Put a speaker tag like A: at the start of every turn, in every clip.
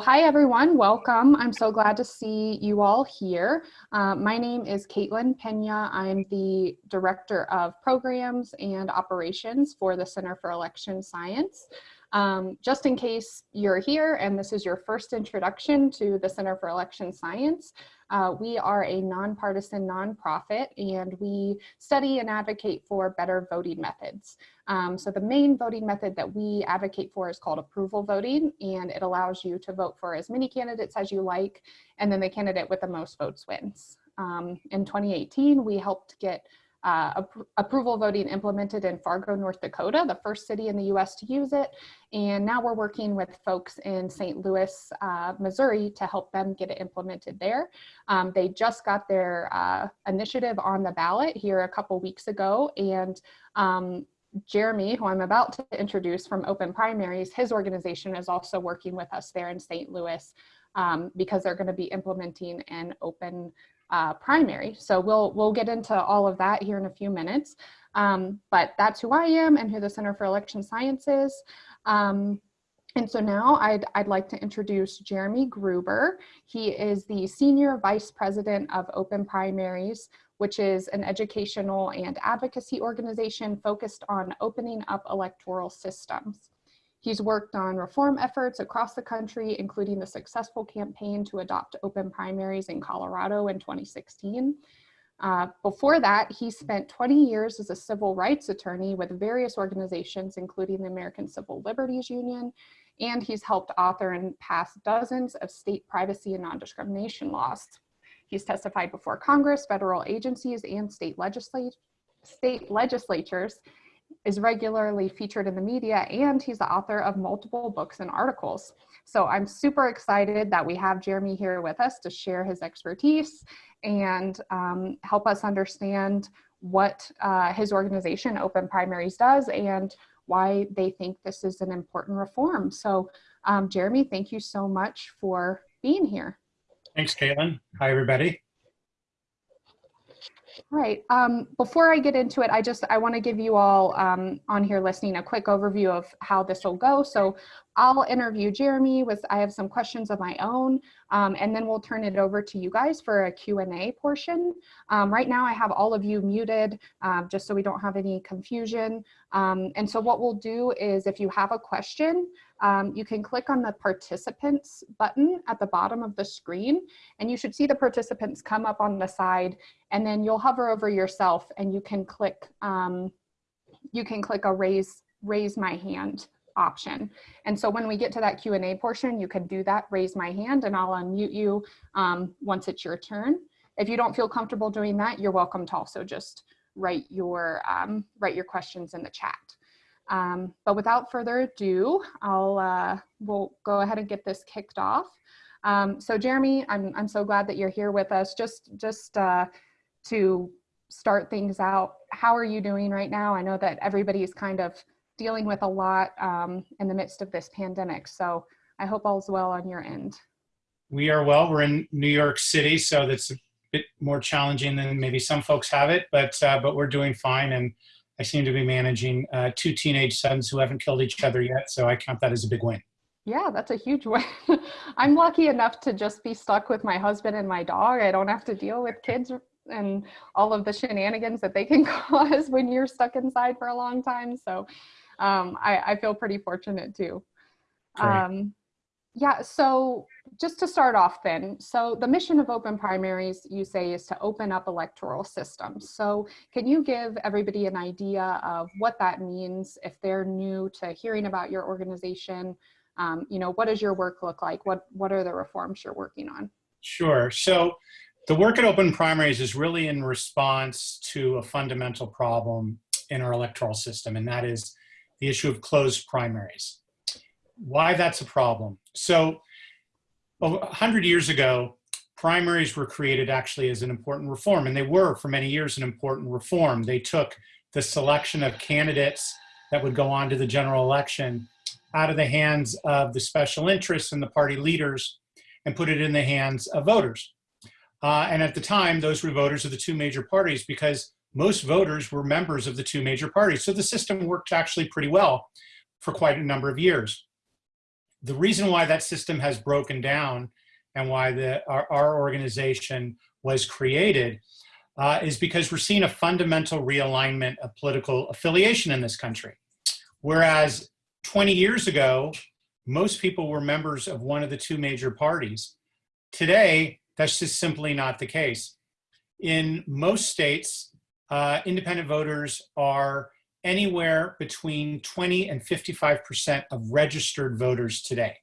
A: Hi everyone, welcome. I'm so glad to see you all here. Uh, my name is Caitlin Pena. I'm the Director of Programs and Operations for the Center for Election Science. Um, just in case you're here and this is your first introduction to the Center for Election Science, uh, we are a nonpartisan nonprofit and we study and advocate for better voting methods. Um, so the main voting method that we advocate for is called approval voting and it allows you to vote for as many candidates as you like and then the candidate with the most votes wins. Um, in 2018, we helped get uh, approval voting implemented in Fargo, North Dakota, the first city in the US to use it. And now we're working with folks in St. Louis, uh, Missouri to help them get it implemented there. Um, they just got their uh, initiative on the ballot here a couple weeks ago and um, Jeremy, who I'm about to introduce from Open Primaries, his organization is also working with us there in St. Louis um, because they're going to be implementing an open uh, primary. So we'll, we'll get into all of that here in a few minutes. Um, but that's who I am and who the Center for Election Science is. Um, and so now I'd, I'd like to introduce Jeremy Gruber. He is the Senior Vice President of Open Primaries, which is an educational and advocacy organization focused on opening up electoral systems. He's worked on reform efforts across the country, including the successful campaign to adopt open primaries in Colorado in 2016. Uh, before that, he spent 20 years as a civil rights attorney with various organizations, including the American Civil Liberties Union, and he's helped author and pass dozens of state privacy and non-discrimination laws. He's testified before Congress, federal agencies, and state, legislat state legislatures, is regularly featured in the media and he's the author of multiple books and articles. So I'm super excited that we have Jeremy here with us to share his expertise and um, help us understand what uh, his organization Open Primaries does and why they think this is an important reform. So um, Jeremy, thank you so much for being here.
B: Thanks, Caitlin. Hi, everybody.
A: Right. Um, before I get into it, I just I want to give you all um, on here listening a quick overview of how this will go. So I'll interview Jeremy with I have some questions of my own, um, and then we'll turn it over to you guys for a Q&A portion. Um, right now I have all of you muted uh, just so we don't have any confusion. Um, and so what we'll do is if you have a question, um, you can click on the participants button at the bottom of the screen and you should see the participants come up on the side and then you'll hover over yourself and you can click um, you can click a raise raise my hand option. And so when we get to that Q&A portion, you can do that, raise my hand and I'll unmute you um, once it's your turn. If you don't feel comfortable doing that, you're welcome to also just write your, um, write your questions in the chat. Um, but without further ado, I'll uh, we'll go ahead and get this kicked off. Um, so Jeremy, I'm, I'm so glad that you're here with us. Just, just uh, to start things out, how are you doing right now? I know that everybody's kind of dealing with a lot um, in the midst of this pandemic. So I hope all's well on your end.
B: We are well. We're in New York City, so that's a bit more challenging than maybe some folks have it, but uh, but we're doing fine. And I seem to be managing uh, two teenage sons who haven't killed each other yet, so I count that as a big win.
A: Yeah, that's a huge win. I'm lucky enough to just be stuck with my husband and my dog. I don't have to deal with kids and all of the shenanigans that they can cause when you're stuck inside for a long time. So um, I, I, feel pretty fortunate too. Um, yeah, so just to start off then, so the mission of open primaries, you say, is to open up electoral systems. So can you give everybody an idea of what that means if they're new to hearing about your organization? Um, you know, what does your work look like? What, what are the reforms you're working on?
B: Sure. So the work at Open Primaries is really in response to a fundamental problem in our electoral system, and that is the issue of closed primaries. Why that's a problem. So a 100 years ago, primaries were created actually as an important reform, and they were for many years an important reform. They took the selection of candidates that would go on to the general election out of the hands of the special interests and the party leaders and put it in the hands of voters. Uh, and at the time, those were voters of the two major parties because most voters were members of the two major parties. So the system worked actually pretty well for quite a number of years. The reason why that system has broken down and why the, our, our organization was created uh, is because we're seeing a fundamental realignment of political affiliation in this country. Whereas 20 years ago, most people were members of one of the two major parties. Today, that's just simply not the case. In most states, uh, independent voters are anywhere between 20 and 55% of registered voters today.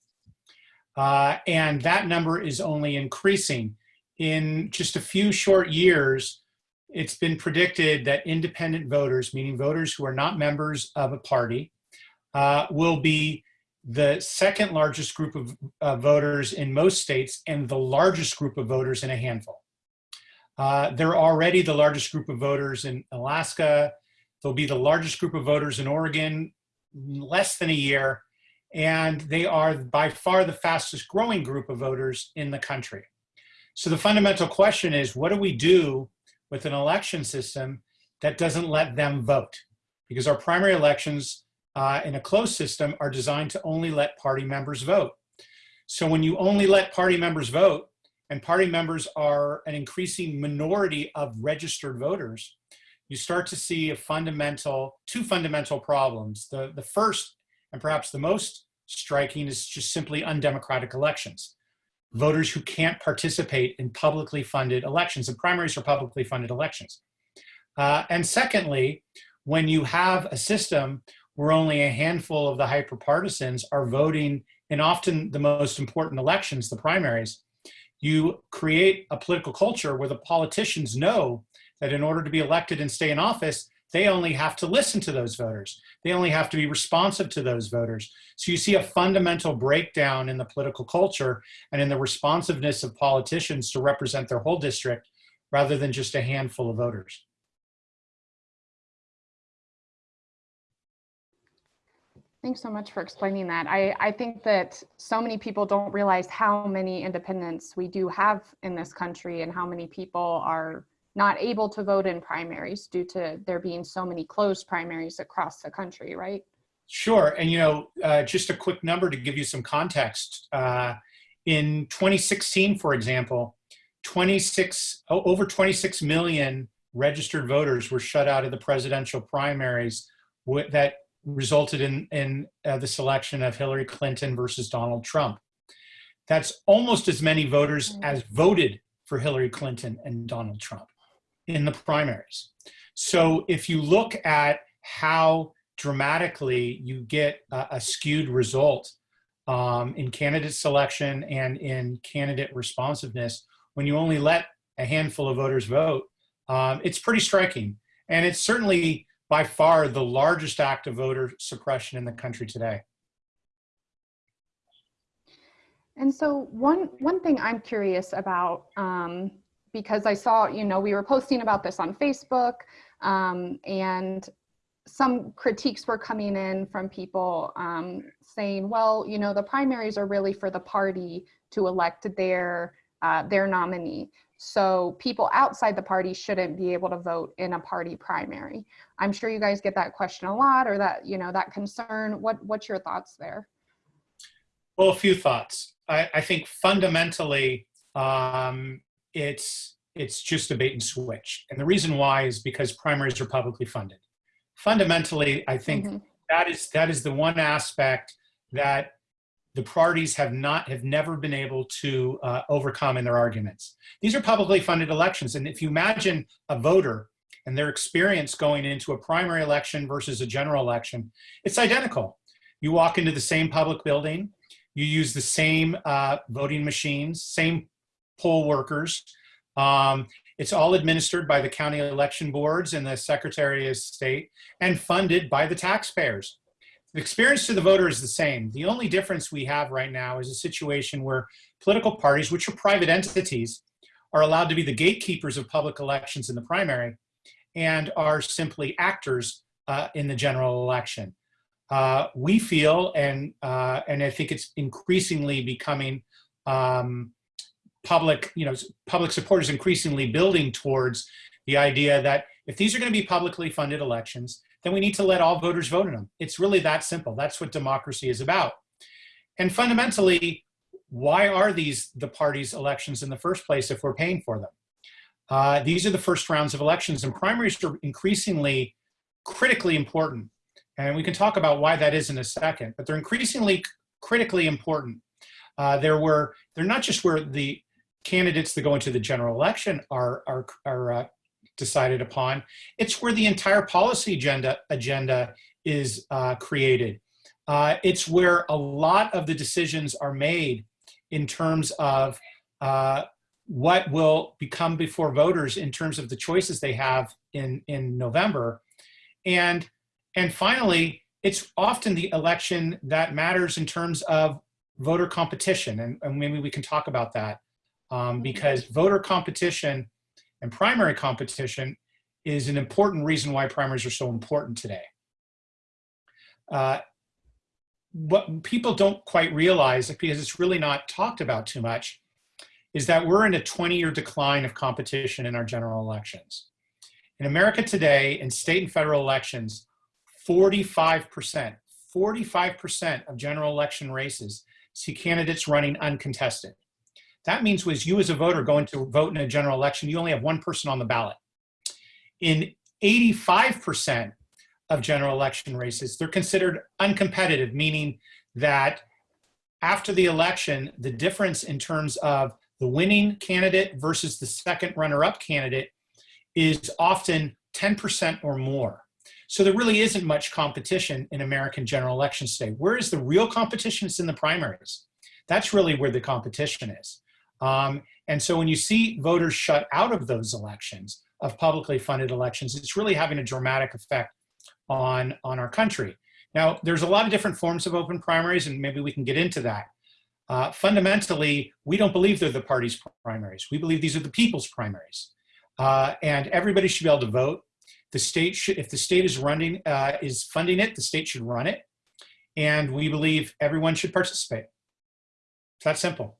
B: Uh, and that number is only increasing. In just a few short years, it's been predicted that independent voters, meaning voters who are not members of a party, uh, will be the second largest group of uh, voters in most states and the largest group of voters in a handful. Uh, they're already the largest group of voters in Alaska. They'll be the largest group of voters in Oregon less than a year. And they are by far the fastest growing group of voters in the country. So the fundamental question is, what do we do with an election system that doesn't let them vote? Because our primary elections uh, in a closed system are designed to only let party members vote. So when you only let party members vote, and party members are an increasing minority of registered voters, you start to see a fundamental, two fundamental problems. The, the first, and perhaps the most striking, is just simply undemocratic elections. Voters who can't participate in publicly funded elections, and primaries are publicly funded elections. Uh, and secondly, when you have a system where only a handful of the hyperpartisans are voting in often the most important elections, the primaries, you create a political culture where the politicians know that in order to be elected and stay in office, they only have to listen to those voters. They only have to be responsive to those voters. So you see a fundamental breakdown in the political culture and in the responsiveness of politicians to represent their whole district rather than just a handful of voters.
A: Thanks so much for explaining that. I, I think that so many people don't realize how many independents we do have in this country and how many people are not able to vote in primaries due to there being so many closed primaries across the country, right?
B: Sure. And, you know, uh, just a quick number to give you some context. Uh, in 2016, for example, 26, over 26 million registered voters were shut out of the presidential primaries that resulted in, in uh, the selection of Hillary Clinton versus Donald Trump. That's almost as many voters mm. as voted for Hillary Clinton and Donald Trump in the primaries. So if you look at how dramatically you get a, a skewed result um, in candidate selection and in candidate responsiveness, when you only let a handful of voters vote, um, it's pretty striking. And it's certainly by far the largest act of voter suppression in the country today.
A: And so one, one thing I'm curious about, um, because I saw, you know, we were posting about this on Facebook um, and some critiques were coming in from people um, saying, well, you know, the primaries are really for the party to elect their, uh, their nominee. So people outside the party shouldn't be able to vote in a party primary. I'm sure you guys get that question a lot or that, you know, that concern. What, what's your thoughts there?
B: Well, a few thoughts. I, I think fundamentally, um, it's it's just a bait and switch. And the reason why is because primaries are publicly funded. Fundamentally, I think mm -hmm. that is that is the one aspect that the parties have not have never been able to uh, overcome in their arguments. These are publicly funded elections, and if you imagine a voter and their experience going into a primary election versus a general election, it's identical. You walk into the same public building, you use the same uh, voting machines, same poll workers. Um, it's all administered by the county election boards and the Secretary of State and funded by the taxpayers. The experience to the voter is the same. The only difference we have right now is a situation where political parties, which are private entities, are allowed to be the gatekeepers of public elections in the primary and are simply actors uh, in the general election. Uh, we feel, and, uh, and I think it's increasingly becoming um, public, you know, public support is increasingly building towards the idea that if these are going to be publicly funded elections, then we need to let all voters vote in them. It's really that simple. That's what democracy is about. and fundamentally, why are these the parties' elections in the first place if we're paying for them? Uh, these are the first rounds of elections, and primaries are increasingly critically important. And we can talk about why that is in a second, but they're increasingly critically important. Uh, there were, they're not just where the candidates that go into the general election are, are, are uh, decided upon, it's where the entire policy agenda, agenda is uh, created. Uh, it's where a lot of the decisions are made in terms of uh, what will become before voters in terms of the choices they have in, in November. And, and finally, it's often the election that matters in terms of voter competition. And, and maybe we can talk about that um, because voter competition and primary competition is an important reason why primaries are so important today. Uh, what people don't quite realize, because it's really not talked about too much, is that we're in a 20-year decline of competition in our general elections. In America today, in state and federal elections, 45%, 45% of general election races see candidates running uncontested. That means was you as a voter going to vote in a general election, you only have one person on the ballot. In 85% of general election races, they're considered uncompetitive, meaning that after the election, the difference in terms of the winning candidate versus the second runner-up candidate is often 10% or more. So there really isn't much competition in American general elections today. Where is the real competition? It's in the primaries. That's really where the competition is. Um, and so when you see voters shut out of those elections, of publicly funded elections, it's really having a dramatic effect on, on our country. Now, there's a lot of different forms of open primaries, and maybe we can get into that. Uh, fundamentally, we don't believe they're the party's primaries. We believe these are the people's primaries. Uh, and everybody should be able to vote. The state should, if the state is running, uh, is funding it, the state should run it. And we believe everyone should participate. It's that simple.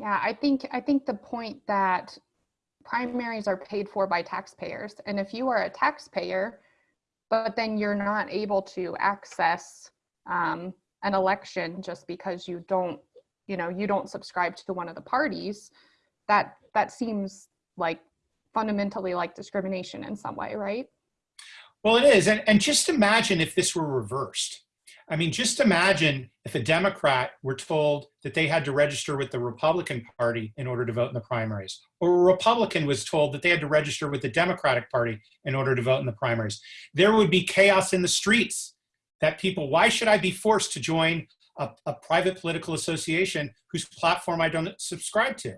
A: Yeah, I think I think the point that primaries are paid for by taxpayers, and if you are a taxpayer, but then you're not able to access um, an election just because you don't, you know, you don't subscribe to one of the parties, that that seems like fundamentally like discrimination in some way, right?
B: Well, it is, and and just imagine if this were reversed I mean, just imagine if a Democrat were told that they had to register with the Republican Party in order to vote in the primaries, or a Republican was told that they had to register with the Democratic Party in order to vote in the primaries. There would be chaos in the streets that people, why should I be forced to join a, a private political association whose platform I don't subscribe to?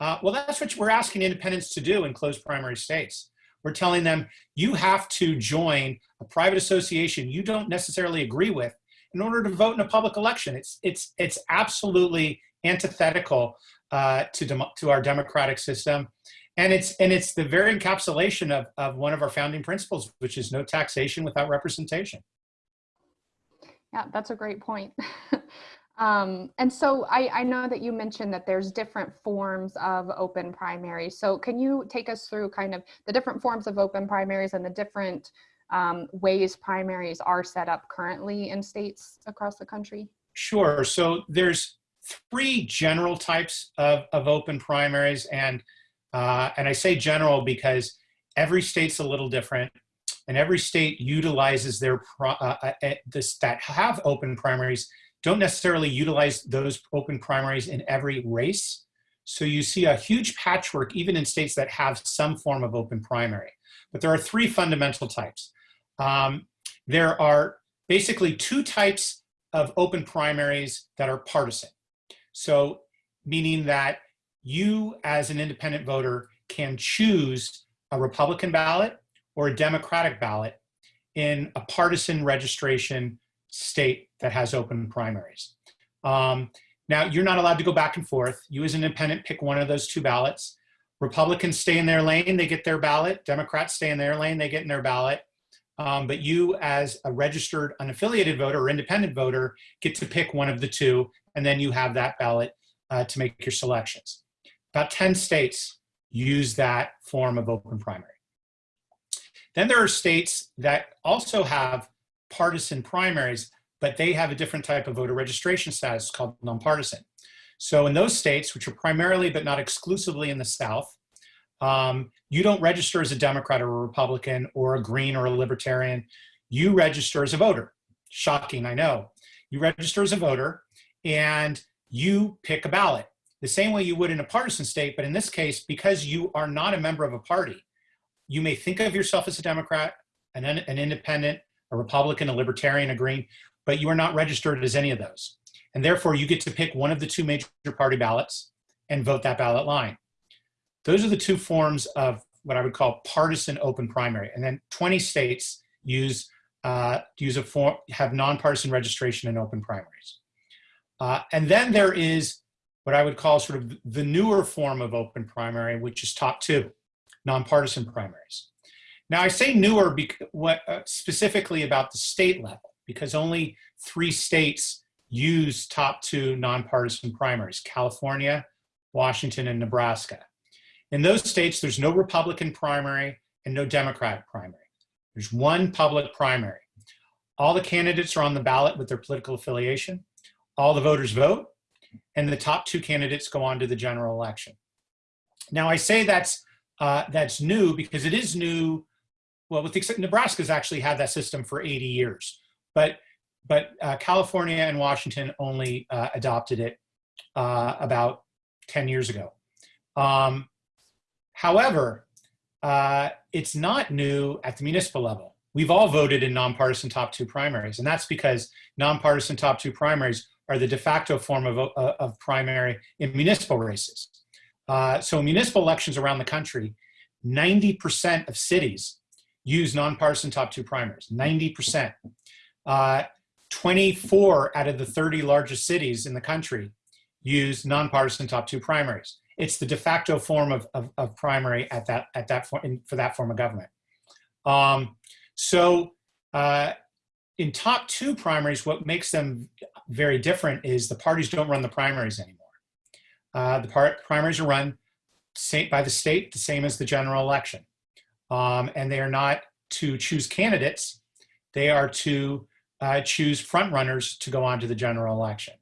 B: Uh, well, that's what we're asking independents to do in closed primary states. We're telling them you have to join a private association you don't necessarily agree with in order to vote in a public election. It's, it's, it's absolutely antithetical uh, to, to our democratic system. And it's, and it's the very encapsulation of, of one of our founding principles, which is no taxation without representation.
A: Yeah, that's a great point. um, and so I, I know that you mentioned that there's different forms of open primaries. So can you take us through kind of the different forms of open primaries and the different um, ways primaries are set up currently in states across the country?
B: Sure. So there's three general types of, of open primaries. And, uh, and I say general because every state's a little different and every state utilizes their, uh, uh, uh, this, that have open primaries don't necessarily utilize those open primaries in every race. So you see a huge patchwork even in states that have some form of open primary. But there are three fundamental types. Um, there are basically two types of open primaries that are partisan. So meaning that you as an independent voter can choose a Republican ballot or a Democratic ballot in a partisan registration state that has open primaries. Um, now, you're not allowed to go back and forth. You as an independent pick one of those two ballots. Republicans stay in their lane, they get their ballot. Democrats stay in their lane, they get in their ballot. Um, but you as a registered unaffiliated voter or independent voter get to pick one of the two, and then you have that ballot uh, to make your selections. About 10 states use that form of open primary. Then there are states that also have partisan primaries, but they have a different type of voter registration status called nonpartisan. So in those states, which are primarily but not exclusively in the South, um, you don't register as a Democrat or a Republican or a Green or a Libertarian. You register as a voter. Shocking, I know. You register as a voter and you pick a ballot the same way you would in a partisan state, but in this case, because you are not a member of a party, you may think of yourself as a Democrat, an, an independent, a Republican, a Libertarian, a Green, but you are not registered as any of those. And therefore, you get to pick one of the two major party ballots and vote that ballot line. Those are the two forms of what I would call partisan open primary. And then 20 states use uh, use a form have nonpartisan registration in open primaries. Uh, and then there is what I would call sort of the newer form of open primary, which is top two, nonpartisan primaries. Now I say newer what, uh, specifically about the state level, because only three states use top two nonpartisan primaries, California, Washington, and Nebraska. In those states, there's no Republican primary and no Democratic primary. There's one public primary. All the candidates are on the ballot with their political affiliation. All the voters vote, and the top two candidates go on to the general election. Now I say that's uh, that's new because it is new. Well, with the, exception, Nebraska's actually had that system for 80 years, but but uh, California and Washington only uh, adopted it uh, about 10 years ago. Um, however, uh, it's not new at the municipal level. We've all voted in nonpartisan top two primaries, and that's because nonpartisan top two primaries are the de facto form of, uh, of primary in municipal races. Uh, so municipal elections around the country, 90% of cities use nonpartisan top two primaries, 90%. Uh, 24 out of the 30 largest cities in the country use nonpartisan top two primaries. It's the de facto form of, of, of primary at that, at that for, for that form of government. Um, so uh, in top two primaries, what makes them very different is the parties don't run the primaries anymore. Uh, the part, primaries are run by the state, the same as the general election. Um, and they are not to choose candidates, they are to uh, choose front runners to go on to the general election.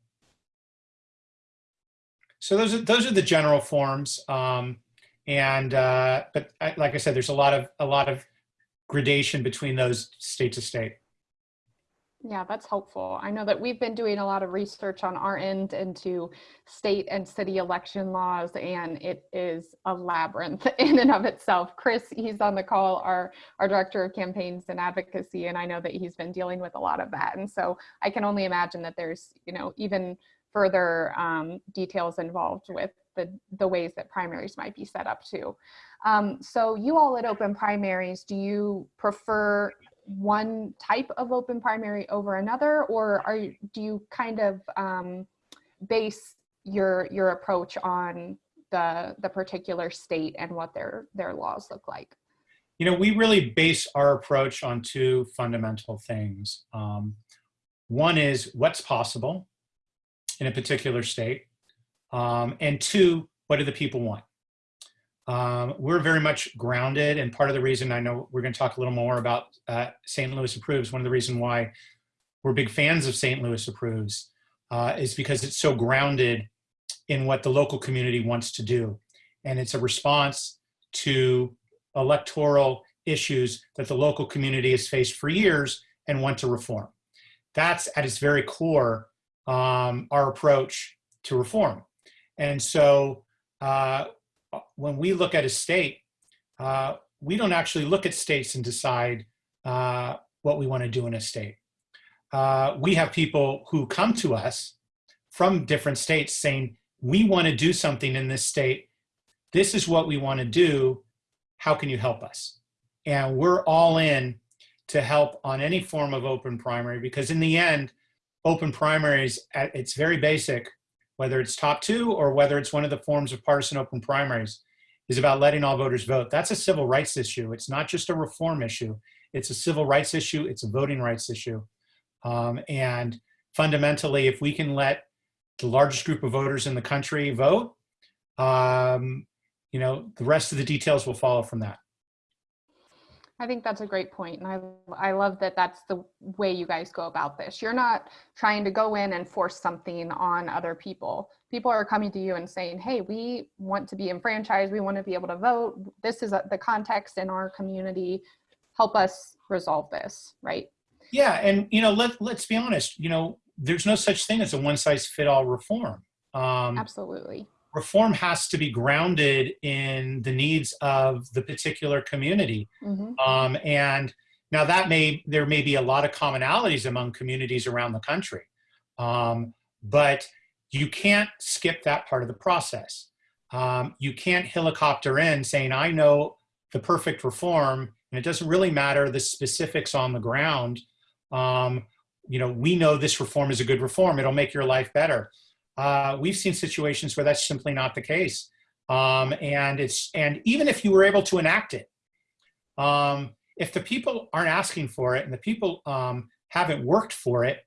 B: So those are, those are the general forms. Um, and, uh, but I, like I said, there's a lot of, a lot of gradation between those state to state.
A: Yeah, that's helpful. I know that we've been doing a lot of research on our end into state and city election laws, and it is a labyrinth in and of itself. Chris, he's on the call, our, our director of campaigns and advocacy, and I know that he's been dealing with a lot of that. And so I can only imagine that there's, you know, even further um, details involved with the, the ways that primaries might be set up too. Um, so you all at Open Primaries, do you prefer one type of open primary over another, or are do you kind of um, base your your approach on the the particular state and what their their laws look like?
B: You know, we really base our approach on two fundamental things. Um, one is what's possible in a particular state, um, and two, what do the people want? Um, we're very much grounded, and part of the reason I know we're going to talk a little more about uh, St. Louis Approves, one of the reasons why we're big fans of St. Louis Approves uh, is because it's so grounded in what the local community wants to do. And it's a response to electoral issues that the local community has faced for years and want to reform. That's at its very core um, our approach to reform. And so uh, when we look at a state, uh, we don't actually look at states and decide uh, what we want to do in a state. Uh, we have people who come to us from different states saying, we want to do something in this state. This is what we want to do. How can you help us? And we're all in to help on any form of open primary because in the end, open primaries, at its very basic, whether it's top two or whether it's one of the forms of partisan open primaries, is about letting all voters vote. That's a civil rights issue. It's not just a reform issue. It's a civil rights issue. It's a voting rights issue. Um, and fundamentally, if we can let the largest group of voters in the country vote, um, you know, the rest of the details will follow from that.
A: I think that's a great point, and I I love that that's the way you guys go about this. You're not trying to go in and force something on other people. People are coming to you and saying, "Hey, we want to be enfranchised. We want to be able to vote. This is the context in our community. Help us resolve this." Right?
B: Yeah, and you know, let let's be honest. You know, there's no such thing as a one size fit all reform. Um,
A: Absolutely.
B: Reform has to be grounded in the needs of the particular community.
A: hmm
B: Um, and now that may, there may be a lot of commonalities among communities around the country. Um, but you can't skip that part of the process. Um, you can't helicopter in saying, I know the perfect reform, and it doesn't really matter the specifics on the ground. Um, you know, we know this reform is a good reform. It'll make your life better. Uh, we've seen situations where that's simply not the case. Um, and it's and even if you were able to enact it, um, if the people aren't asking for it and the people um, haven't worked for it,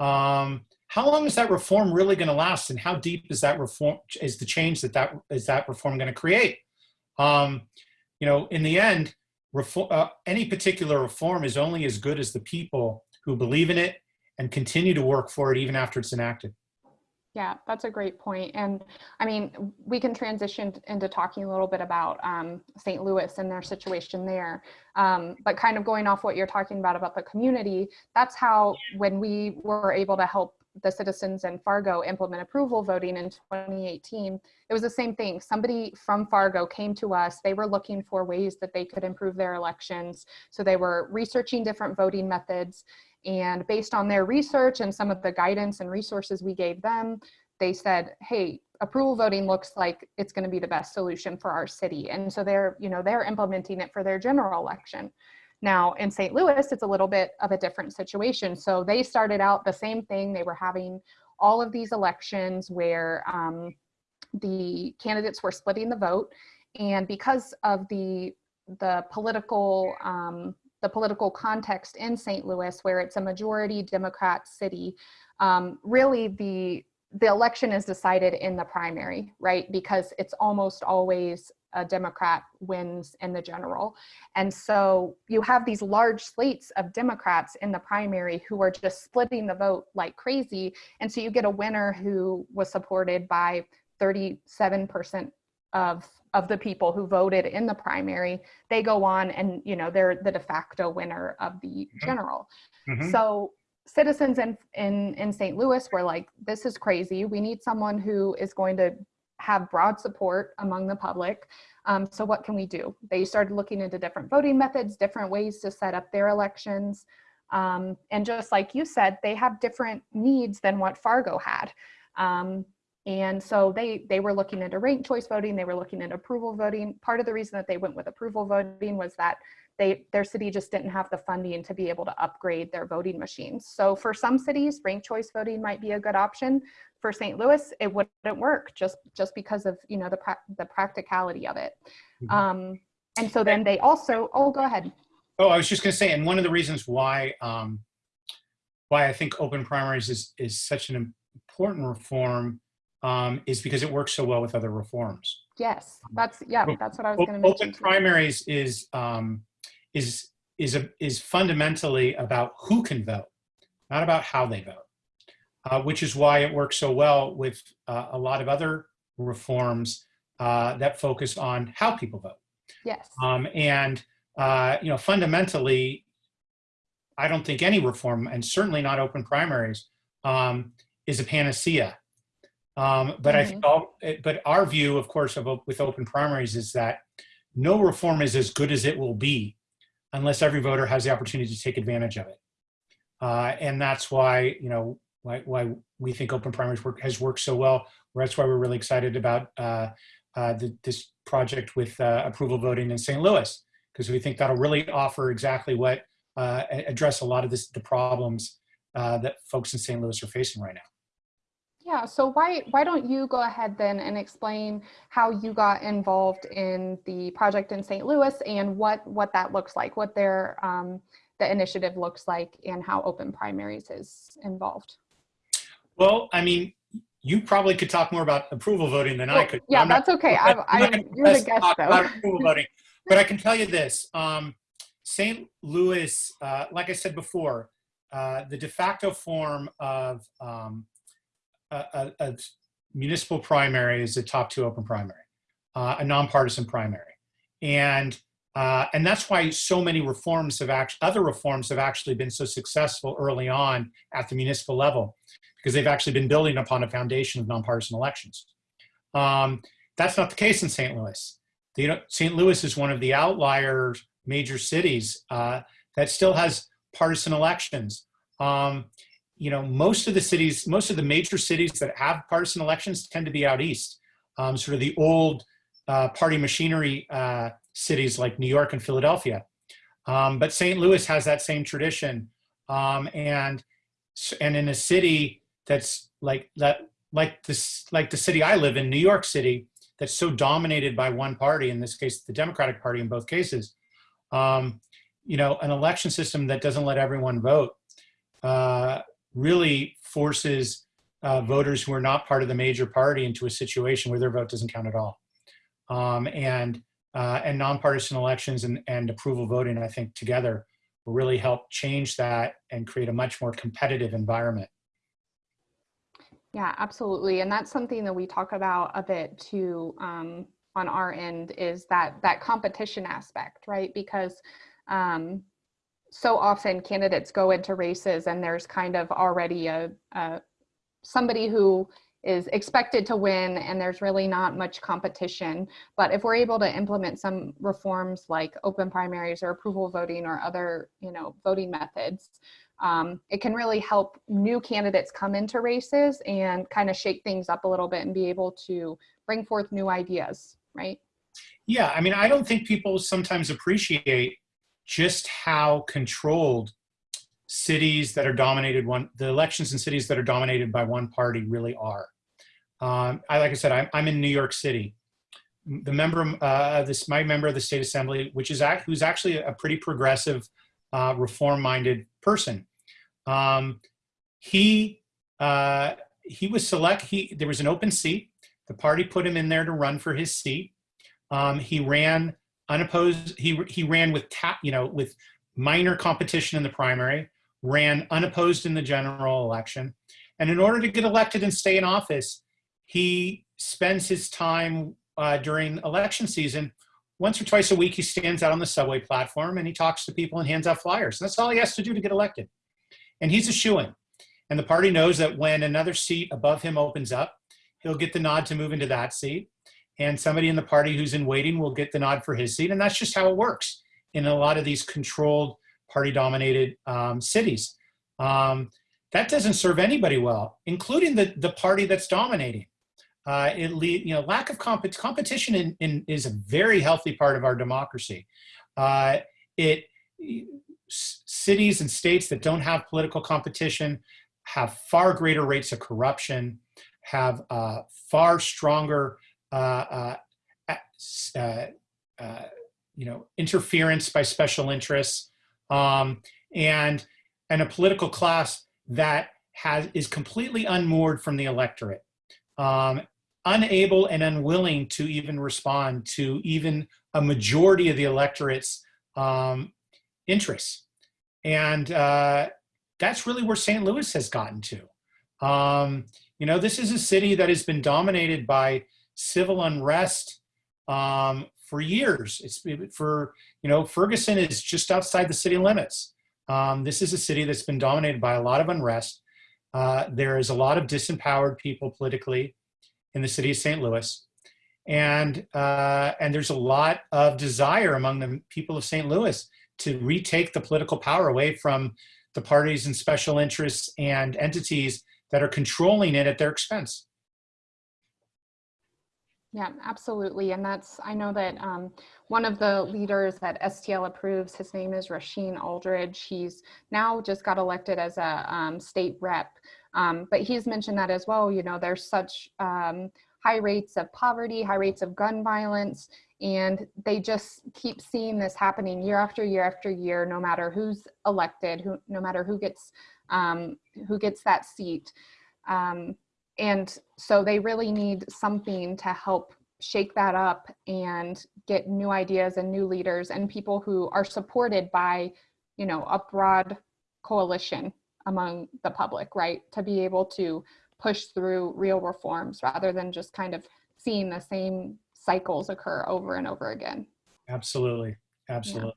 B: um, how long is that reform really going to last, and how deep is that reform? Is the change that that is that reform going to create? Um, you know, in the end, reform, uh, any particular reform is only as good as the people who believe in it and continue to work for it even after it's enacted.
A: Yeah, that's a great point. And I mean, we can transition into talking a little bit about um, St. Louis and their situation there. Um, but kind of going off what you're talking about about the community, that's how when we were able to help the citizens in Fargo implement approval voting in 2018, it was the same thing. Somebody from Fargo came to us. They were looking for ways that they could improve their elections. So they were researching different voting methods. And based on their research and some of the guidance and resources we gave them, they said, hey, approval voting looks like it's going to be the best solution for our city. And so they're, you know, they're implementing it for their general election. Now in St. Louis, it's a little bit of a different situation. So they started out the same thing. They were having all of these elections where um, the candidates were splitting the vote. And because of the the political um, the political context in St. Louis, where it's a majority Democrat city, um, really the the election is decided in the primary, right? Because it's almost always a Democrat wins in the general. And so you have these large slates of Democrats in the primary who are just splitting the vote like crazy. And so you get a winner who was supported by 37% of of the people who voted in the primary they go on and you know they're the de facto winner of the general.
B: Mhm.
A: so citizens in in in st louis were like this is crazy. We need someone who is going to have broad support among the public. Um, so what can we do? They started looking into different voting methods different ways to set up their elections. Um, and just like you said they have different needs than what fargo had. Um, and so they they were looking into ranked choice voting, they were looking at approval voting. Part of the reason that they went with approval voting was that they their city just didn't have the funding to be able to upgrade their voting machines. So for some cities, ranked choice voting might be a good option. For St. Louis, it wouldn't work just just because of you know the pra- the practicality of it.
B: Mhm.
A: Um, and so then they also oh go ahead.
B: Oh, I was just going to say, and one of the reasons why um, why I think open primaries is is such an important reform um, is because it works so well with other reforms.
A: Yes, that's yeah, that's what I was going to mention.
B: Open
A: too.
B: primaries is um, is is a, is fundamentally about who can vote, not about how they vote, uh, which is why it works so well with uh, a lot of other reforms uh, that focus on how people vote.
A: Yes.
B: Um, and uh, you know, fundamentally, I don't think any reform, and certainly not open primaries, um, is a panacea. Um, but I think all, eh, but our view, of course, of with open primaries is that no reform is as good as it will be unless every voter has the opportunity to take advantage of it. Uh, and that's why you know why, why we think open primaries work has worked so well. That's why we're really excited about uh, uh, the, this project with uh, approval voting in St. Louis because we think that'll really offer exactly what uh, address a lot of this, the problems uh, that folks in St. Louis are facing right now.
A: Yeah, so why why don't you go ahead then and explain how you got involved in the project in St. Louis and what what that looks like, what their um, the initiative looks like, and how Open Primaries is involved.
B: Well, I mean, you probably could talk more about approval voting than I could.
A: yeah,
B: I'm not-
A: that's okay.
B: I'm
A: I,
B: not
A: I,
B: gonna
A: you're the guest though.
B: approval voting, but I can tell you this. Um, St. Louis, uh, like I said before, uh, the de facto form of um, a, a, municipal primary is a top two open primary, uh, a nonpartisan primary. And, uh, and that's why so many reforms have actually, other reforms have actually been so successful early on at the municipal level, because they've actually been building upon a foundation of nonpartisan elections. Um, that's not the case in St. Louis. The, you know, St. Louis is one of the outlier major cities uh, that still has partisan elections. Um, you know, most of the cities, most of the major cities that have partisan elections tend to be out east. Um, sort of the old uh, party machinery uh, cities like New York and Philadelphia. Um, but St. Louis has that same tradition. Um, and, and in a city that's like that, like this, like the city I live in, New York City, that's so dominated by one party, in this case, the Democratic Party in both cases, um, you know, an election system that doesn't let everyone vote uh, really forces uh, voters who are not part of the major party into a situation where their vote doesn't count at all. Um, and uh, and nonpartisan elections and, and approval voting, I think, together will really help change that and create a much more competitive environment.
A: Yeah, absolutely. And that's something that we talk about a bit too um, on our end is that that competition aspect, right? Because um, so often candidates go into races and there's kind of already a, a somebody who is expected to win and there's really not much competition. But if we're able to implement some reforms like open primaries or approval voting or other, you know, voting methods, um, it can really help new candidates come into races and kind of shake things up a little bit and be able to bring forth new ideas, right?
B: Yeah, I mean, I don't think people sometimes appreciate just how controlled cities that are dominated one, the elections in cities that are dominated by one party really are. Um, I, like I said, I'm, I'm in New York City. The member, uh, this my member of the state assembly, which is act, who's actually a pretty progressive, uh, reform-minded person. Um, he uh, he was select. He there was an open seat. The party put him in there to run for his seat. Um, he ran unopposed. He he ran with tap, you know, with minor competition in the primary. Ran unopposed in the general election, and in order to get elected and stay in office, he spends his time uh, during election season once or twice a week. He stands out on the subway platform and he talks to people and hands out flyers. And that's all he has to do to get elected and he's a shoo-in. And the party knows that when another seat above him opens up, he'll get the nod to move into that seat. And somebody in the party who's in waiting will get the nod for his seat. And that's just how it works in a lot of these controlled party-dominated um, cities. Um, that doesn't serve anybody well, including the, the party that's dominating. Uh, it lead, you know, lack of comp competition in, in, is a very healthy part of our democracy. Uh, it cities and states that don't have political competition have far greater rates of corruption, have uh, far stronger, you know, interference by special interests, um, and and a political class that has is completely unmoored from the electorate, um, unable and unwilling to even respond to even a majority of the electorate's um, interests. And uh, that's really where St. Louis has gotten to. Um, you know, this is a city that has been dominated by civil unrest um, for years. It's for, you know, Ferguson is just outside the city limits. Um, this is a city that's been dominated by a lot of unrest. Uh, there is a lot of disempowered people politically in the city of St. Louis. And, uh, and there's a lot of desire among the people of St. Louis to retake the political power away from the parties and special interests and entities that are controlling it at their expense.
A: Yeah, absolutely. And that's, I know that um, one of the leaders that STL approves, his name is Rasheen Aldridge. He's now just got elected as a um, state rep. Um, but he's mentioned that as well, you know, there's such um, high rates of poverty, high rates of gun violence, and they just keep seeing this happening year after year after year no matter who's elected who no matter who gets um, who gets that seat um, and so they really need something to help shake that up and get new ideas and new leaders and people who are supported by, you know, a broad coalition among the public, right? To be able to push through real reforms rather than just kind of seeing the same cycles occur over and over again.
B: Absolutely. Absolutely.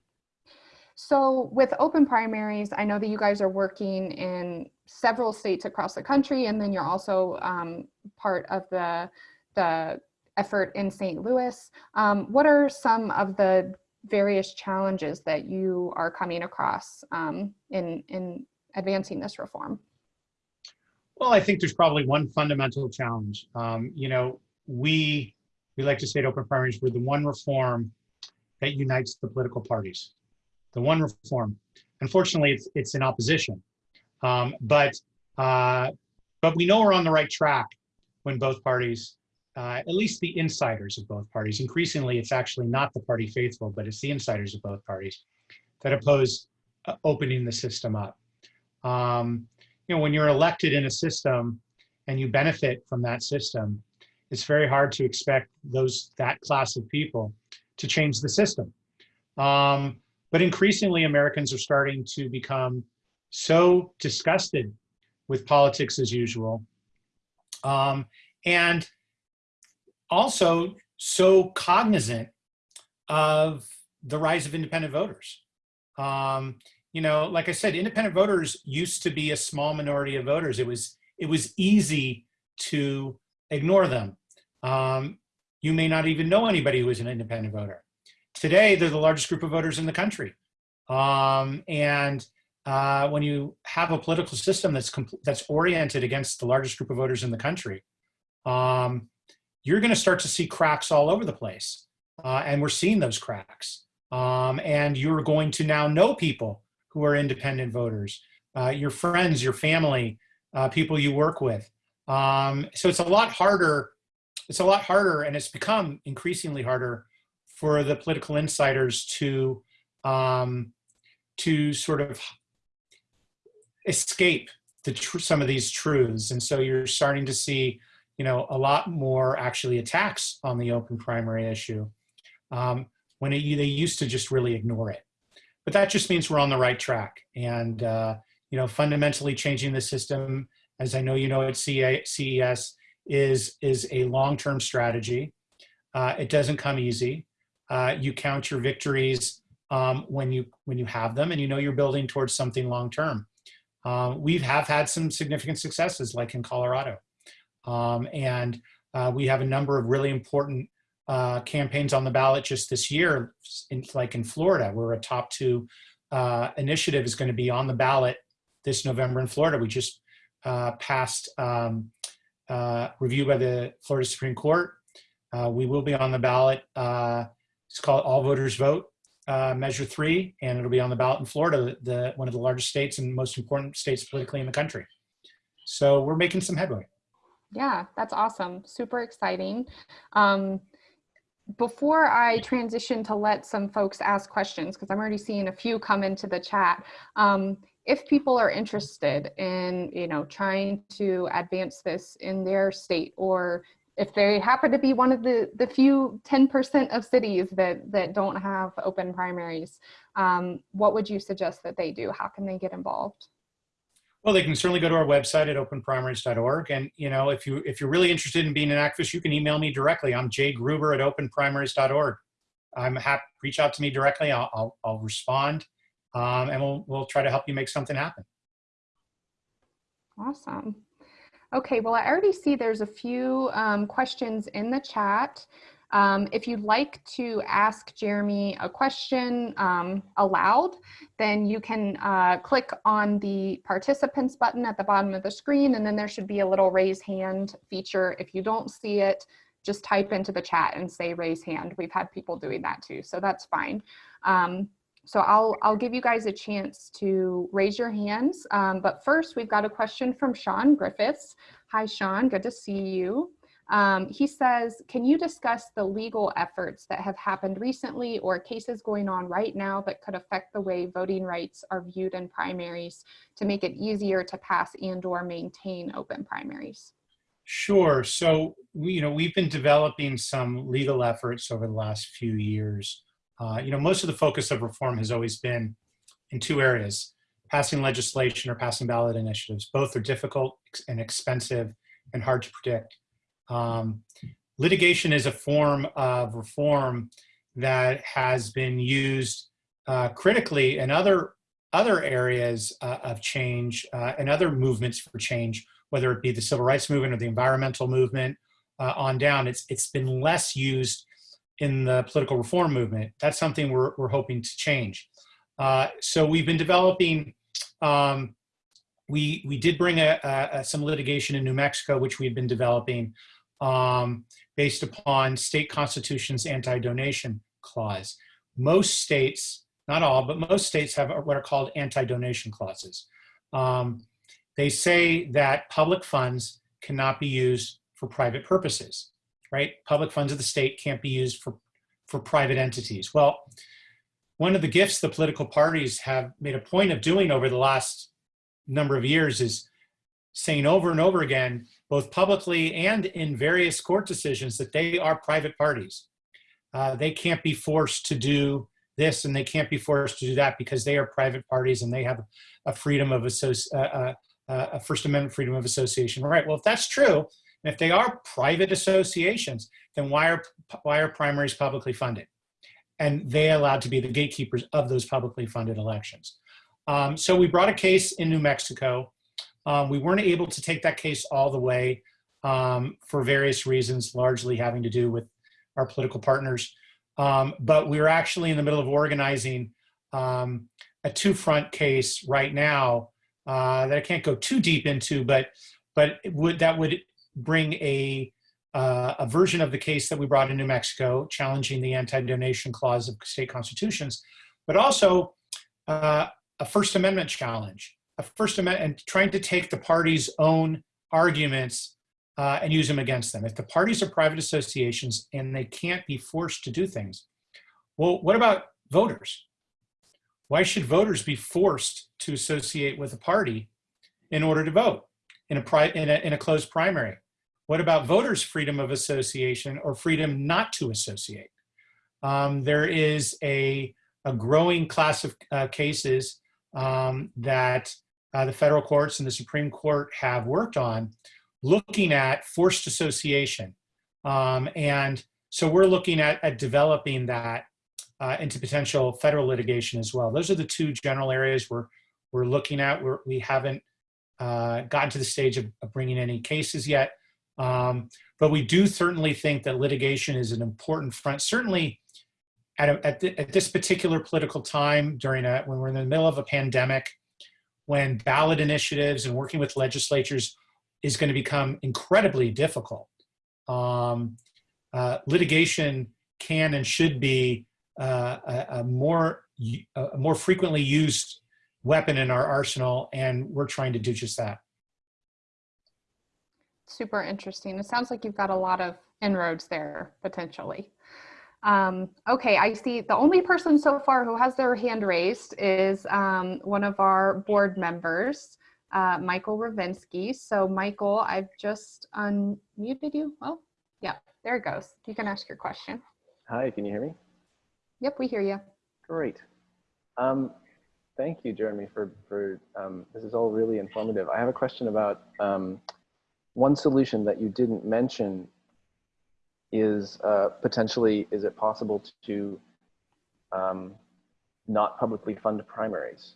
A: So with open primaries, I know that you guys are working in several states across the country, and then you're also um, part of the, the effort in St. Louis. Um, what are some of the various challenges that you are coming across um, in, in advancing this reform?
B: Well, I think there's probably one fundamental challenge. Um, you know, we we like to say at Open Primaries, we're the one reform that unites the political parties. The one reform. Unfortunately, it's it's in opposition, um, but uh, but we know we're on the right track when both parties, uh, at least the insiders of both parties, increasingly it's actually not the party faithful, but it's the insiders of both parties that oppose uh, opening the system up. Um, you know, when you're elected in a system and you benefit from that system, it's very hard to expect those that class of people to change the system. Um, but increasingly, Americans are starting to become so disgusted with politics as usual, um, and also so cognizant of the rise of independent voters. Um, you know, like I said, independent voters used to be a small minority of voters. It was it was easy to ignore them. Um, you may not even know anybody who is an independent voter. Today, they're the largest group of voters in the country. Um, and uh, when you have a political system that's that's oriented against the largest group of voters in the country, um, you're going to start to see cracks all over the place. Uh, and we're seeing those cracks. Um, and you're going to now know people who are independent voters, uh, your friends, your family, uh, people you work with. Um, so it's a lot harder. It's a lot harder, and it's become increasingly harder for the political insiders to um, to sort of escape the some of these truths. And so you're starting to see, you know, a lot more actually attacks on the open primary issue um, when it, they used to just really ignore it but that just means we're on the right track. And, uh, you know, fundamentally changing the system, as I know you know at CES, is, is a long-term strategy. Uh, it doesn't come easy. Uh, you count your victories um, when, you, when you have them and you know you're building towards something long-term. Uh, we have had some significant successes like in Colorado. Um, and uh, we have a number of really important uh, campaigns on the ballot just this year, in, like in Florida, where a top two uh, initiative is going to be on the ballot this November in Florida. We just uh, passed um, uh, review by the Florida Supreme Court. We will be on the ballot. Uh, it's called All Voters Vote, Measure 3, and it'll be on the ballot in Florida, the, one of the largest states and most important states politically in the country. So we're making some headway.
A: Yeah, that's awesome. Super exciting. Um, before I transition to let some folks ask questions, because I'm already seeing a few come into the chat, um, if people are interested in, you know, trying to advance this in their state, or if they happen to be one of the, the few 10% of cities that, that don't have open primaries, um, what would you suggest that they do? How can they get involved?
B: Well, they can certainly go to our website at openprimaries.org. And, you know, if, you, if you're really interested in being an activist, you can email me directly. I'm Jay Gruber at openprimaries.org. I'm happy, reach out to me directly. I'll, I'll, I'll respond um, and we'll, we'll try to help you make something happen.
A: Awesome. Okay, well, I already see there's a few um, questions in the chat. Um, if you'd like to ask Jeremy a question um, aloud, then you can uh, click on the participants button at the bottom of the screen, and then there should be a little raise hand feature. If you don't see it, just type into the chat and say raise hand. We've had people doing that too, so that's fine. Um, so I'll, I'll give you guys a chance to raise your hands. Um, but first, we've got a question from Sean Griffiths. Hi, Sean, good to see you. Um, he says, can you discuss the legal efforts that have happened recently or cases going on right now that could affect the way voting rights are viewed in primaries to make it easier to pass and or maintain open primaries?
B: Sure. So, you know, we've been developing some legal efforts over the last few years. Uh, you know, most of the focus of reform has always been in two areas, passing legislation or passing ballot initiatives. Both are difficult and expensive and hard to predict. Um, litigation is a form of reform that has been used uh, critically in other other areas uh, of change uh, and other movements for change, whether it be the civil rights movement or the environmental movement uh, on down. It's it's been less used in the political reform movement. That's something we're we're hoping to change. Uh, so we've been developing. Um, we we did bring a, a, some litigation in New Mexico, which we've been developing um, based upon state constitution's anti-donation clause. Most states, not all, but most states have what are called anti-donation clauses. Um, they say that public funds cannot be used for private purposes, right? Public funds of the state can't be used for, for private entities. Well, one of the gifts the political parties have made a point of doing over the last number of years is saying over and over again, both publicly and in various court decisions, that they are private parties. Uh, they can't be forced to do this and they can't be forced to do that because they are private parties and they have a freedom of associ uh, uh, uh, a First Amendment freedom of association right. Well, if that's true, and if they are private associations, then why are why are primaries publicly funded? And they allowed to be the gatekeepers of those publicly funded elections. Um, so we brought a case in New Mexico. Um, we weren't able to take that case all the way um, for various reasons, largely having to do with our political partners. Um, but we're actually in the middle of organizing um, a two-front case right now uh, that I can't go too deep into, but but would that would bring a uh, a version of the case that we brought in New Mexico, challenging the anti-donation clause of state constitutions, but also uh, a First Amendment challenge, a First Amendment, and trying to take the party's own arguments uh, and use them against them. If the parties are private associations and they can't be forced to do things, well, what about voters? Why should voters be forced to associate with a party in order to vote in a, in a, in a closed primary? What about voters' freedom of association or freedom not to associate? Um, there is a, a growing class of uh, cases um, that uh, the federal courts and the Supreme Court have worked on looking at forced association. Um, and so we're looking at, at developing that uh, into potential federal litigation as well. Those are the two general areas we're, we're looking at. We're, we haven't uh, gotten to the stage of, of bringing any cases yet. Um, but we do certainly think that litigation is an important front, certainly at, a, at, the, at, this particular political time during a, when we're in the middle of a pandemic, when ballot initiatives and working with legislatures is going to become incredibly difficult. Um, uh, litigation can and should be uh, a, a, more a more frequently used weapon in our arsenal, and we're trying to do just that.
A: Super interesting. It sounds like you've got a lot of inroads there potentially. Um, okay, I see the only person so far who has their hand raised is um, one of our board members, uh, Michael Ravinsky. So Michael, I've just unmuted you. Oh, yeah, there it goes. You can ask your question.
C: Hi, can you hear me?
A: Yep, we hear you.
C: Great. Um, thank you, Jeremy, for, for um, this is all really informative. I have a question about um, one solution that you didn't mention is uh, potentially, is it possible to um, not publicly fund primaries?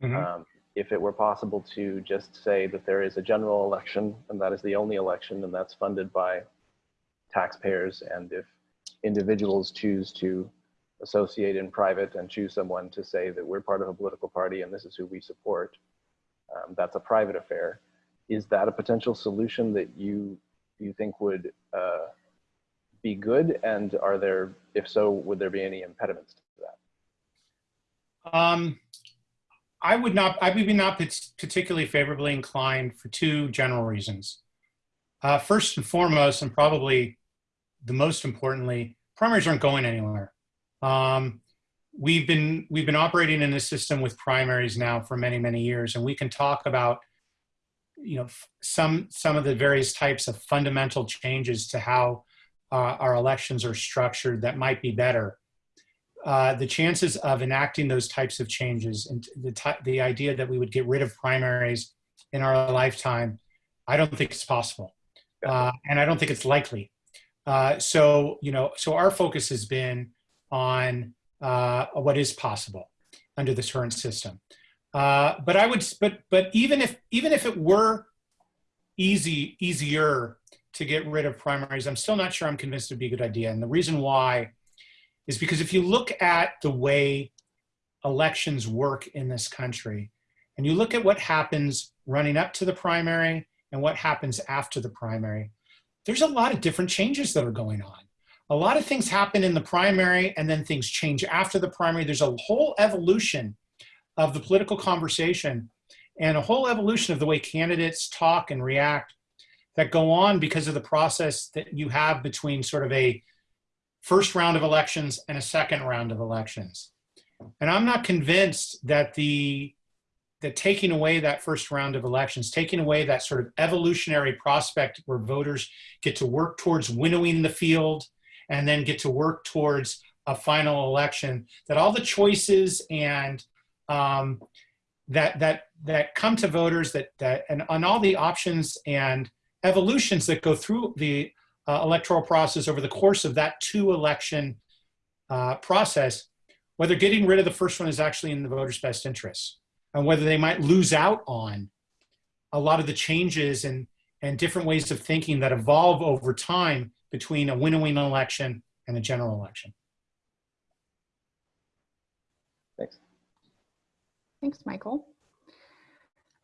C: Mm -hmm. um, if it were possible to just say that there is a general election and that is the only election and that's funded by taxpayers and if individuals choose to associate in private and choose someone to say that we're part of a political party and this is who we support, um, that's a private affair. Is that a potential solution that you you think would uh, be good? And are there, if so, would there be any impediments to that?
B: Um, I would not, I would be not particularly favorably inclined for two general reasons. Uh, first and foremost, and probably the most importantly, primaries aren't going anywhere. Um, we've been we've been operating in this system with primaries now for many many years, and we can talk about you know, some some of the various types of fundamental changes to how uh, our elections are structured that might be better. Uh, the chances of enacting those types of changes and the the idea that we would get rid of primaries in our lifetime, I don't think it's possible, uh, and I don't think it's likely. Uh, so you know, so our focus has been on uh, what is possible under this current system. Uh, but I would, but but even if even if it were easy easier to get rid of primaries, I'm still not sure I'm convinced it'd be a good idea. And the reason why is because if you look at the way elections work in this country, and you look at what happens running up to the primary and what happens after the primary, there's a lot of different changes that are going on. A lot of things happen in the primary and then things change after the primary. There's a whole evolution of the political conversation and a whole evolution of the way candidates talk and react that go on because of the process that you have between sort of a first round of elections and a second round of elections. And I'm not convinced that the that taking away that first round of elections, taking away that sort of evolutionary prospect where voters get to work towards winnowing the field and then get to work towards a final election, that all the choices and um, that that that come to voters that that and on all the options and evolutions that go through the uh, electoral process over the course of that two election uh, process, whether getting rid of the first one is actually in the voters' best interests, and whether they might lose out on a lot of the changes and and different ways of thinking that evolve over time between a winnowing election and a general election.
C: Thanks,
A: Michael.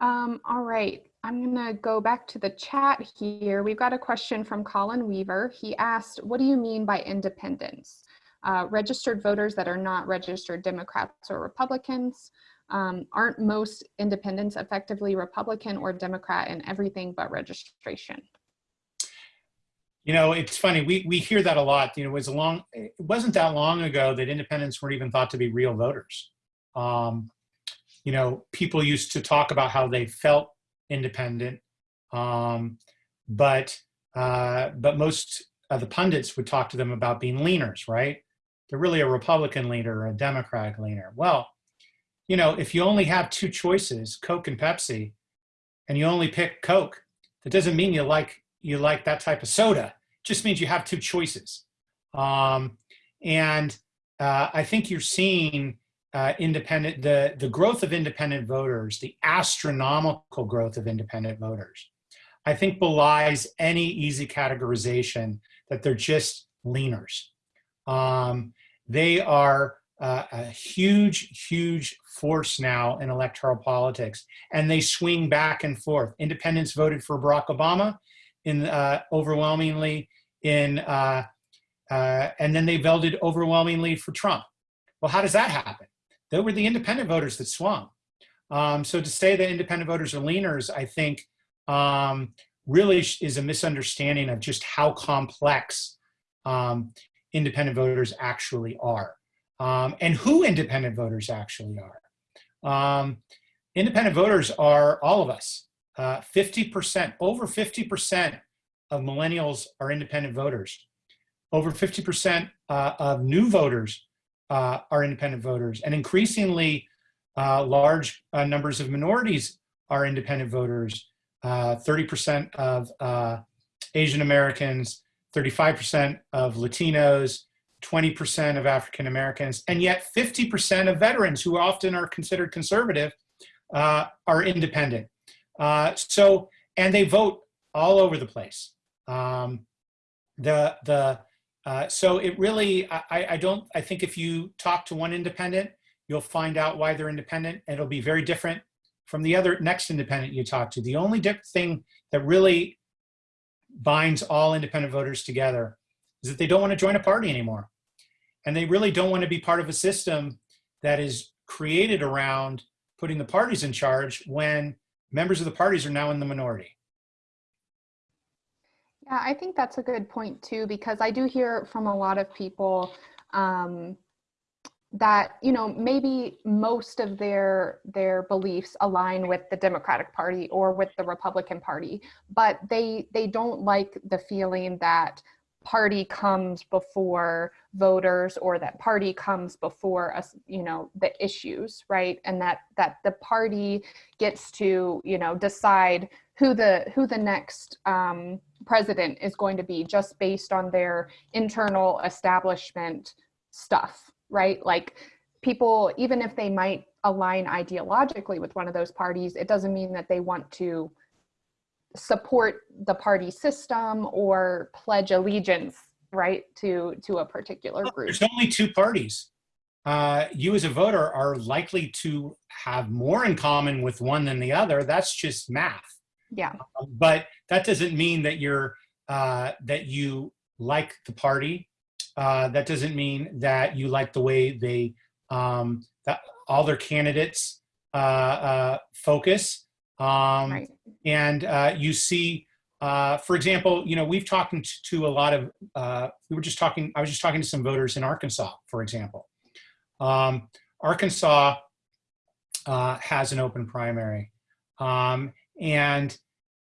A: Um, all right, I'm gonna go back to the chat here. We've got a question from Colin Weaver. He asked, what do you mean by independence? Uh, registered voters that are not registered Democrats or Republicans. Um, aren't most independents effectively Republican or Democrat in everything but registration?
B: You know, it's funny. We we hear that a lot. You know, it was long. It wasn't that long ago that independents weren't even thought to be real voters. Um, you know, people used to talk about how they felt independent, um, but uh, but most of the pundits would talk to them about being leaners, right? They're really a Republican leaner or a Democratic leaner. Well, you know, if you only have two choices, Coke and Pepsi, and you only pick Coke, that doesn't mean you like you like that type of soda. It just means you have two choices. Um, and uh, I think you're seeing uh, independent the the growth of independent voters, the astronomical growth of independent voters. I think belies any easy categorization that they're just leaners. Um, they are uh, a huge, huge force now in electoral politics, and they swing back and forth. Independents voted for Barack Obama in uh, overwhelmingly in, uh, uh, and then they voted overwhelmingly for Trump. Well, how does that happen? They were the independent voters that swung. Um, so to say that independent voters are leaners, I think um, really is a misunderstanding of just how complex um, independent voters actually are um, and who independent voters actually are. Um, independent voters are all of us. 50%, uh, over 50% of millennials are independent voters. Over 50% uh, of new voters uh, are independent voters. And increasingly uh, large uh, numbers of minorities are independent voters. 30% uh, of Asian Americans, 35% of Latinos, 20% of African Americans, and yet 50% of veterans who often are considered conservative uh, are independent. Uh, so, and they vote all over the place. Um, the the uh, so it really, I, I don't, I think if you talk to one independent, you'll find out why they're independent. It'll be very different from the other next independent you talk to. The only thing that really binds all independent voters together is that they don't want to join a party anymore. And they really don't want to be part of a system that is created around putting the parties in charge when members of the parties are now in the minority.
A: Yeah, I think that's a good point too, because I do hear from a lot of people um, that you know maybe most of their their beliefs align with the democratic party or with the republican party but they they don't like the feeling that party comes before voters or that party comes before us you know the issues right? And that that the party gets to you know decide who the who the next um, president is going to be just based on their internal establishment stuff right like people even if they might align ideologically with one of those parties it doesn't mean that they want to support the party system or pledge allegiance right to to a particular group
B: There's only two parties. Uh, you as a voter are likely to have more in common with one than the other. That's just math.
A: Yeah
B: But that doesn't mean that you're uh, that you like the party. Uh, that doesn't mean that you like the way they um, that all their candidates uh, uh, focus. Um,
A: right
B: and uh, you see, uh, for example, you know, we've talked to, to a lot of, uh, we were just talking, I was just talking to some voters in Arkansas, for example. Um, Arkansas uh, has an open primary. Um, and,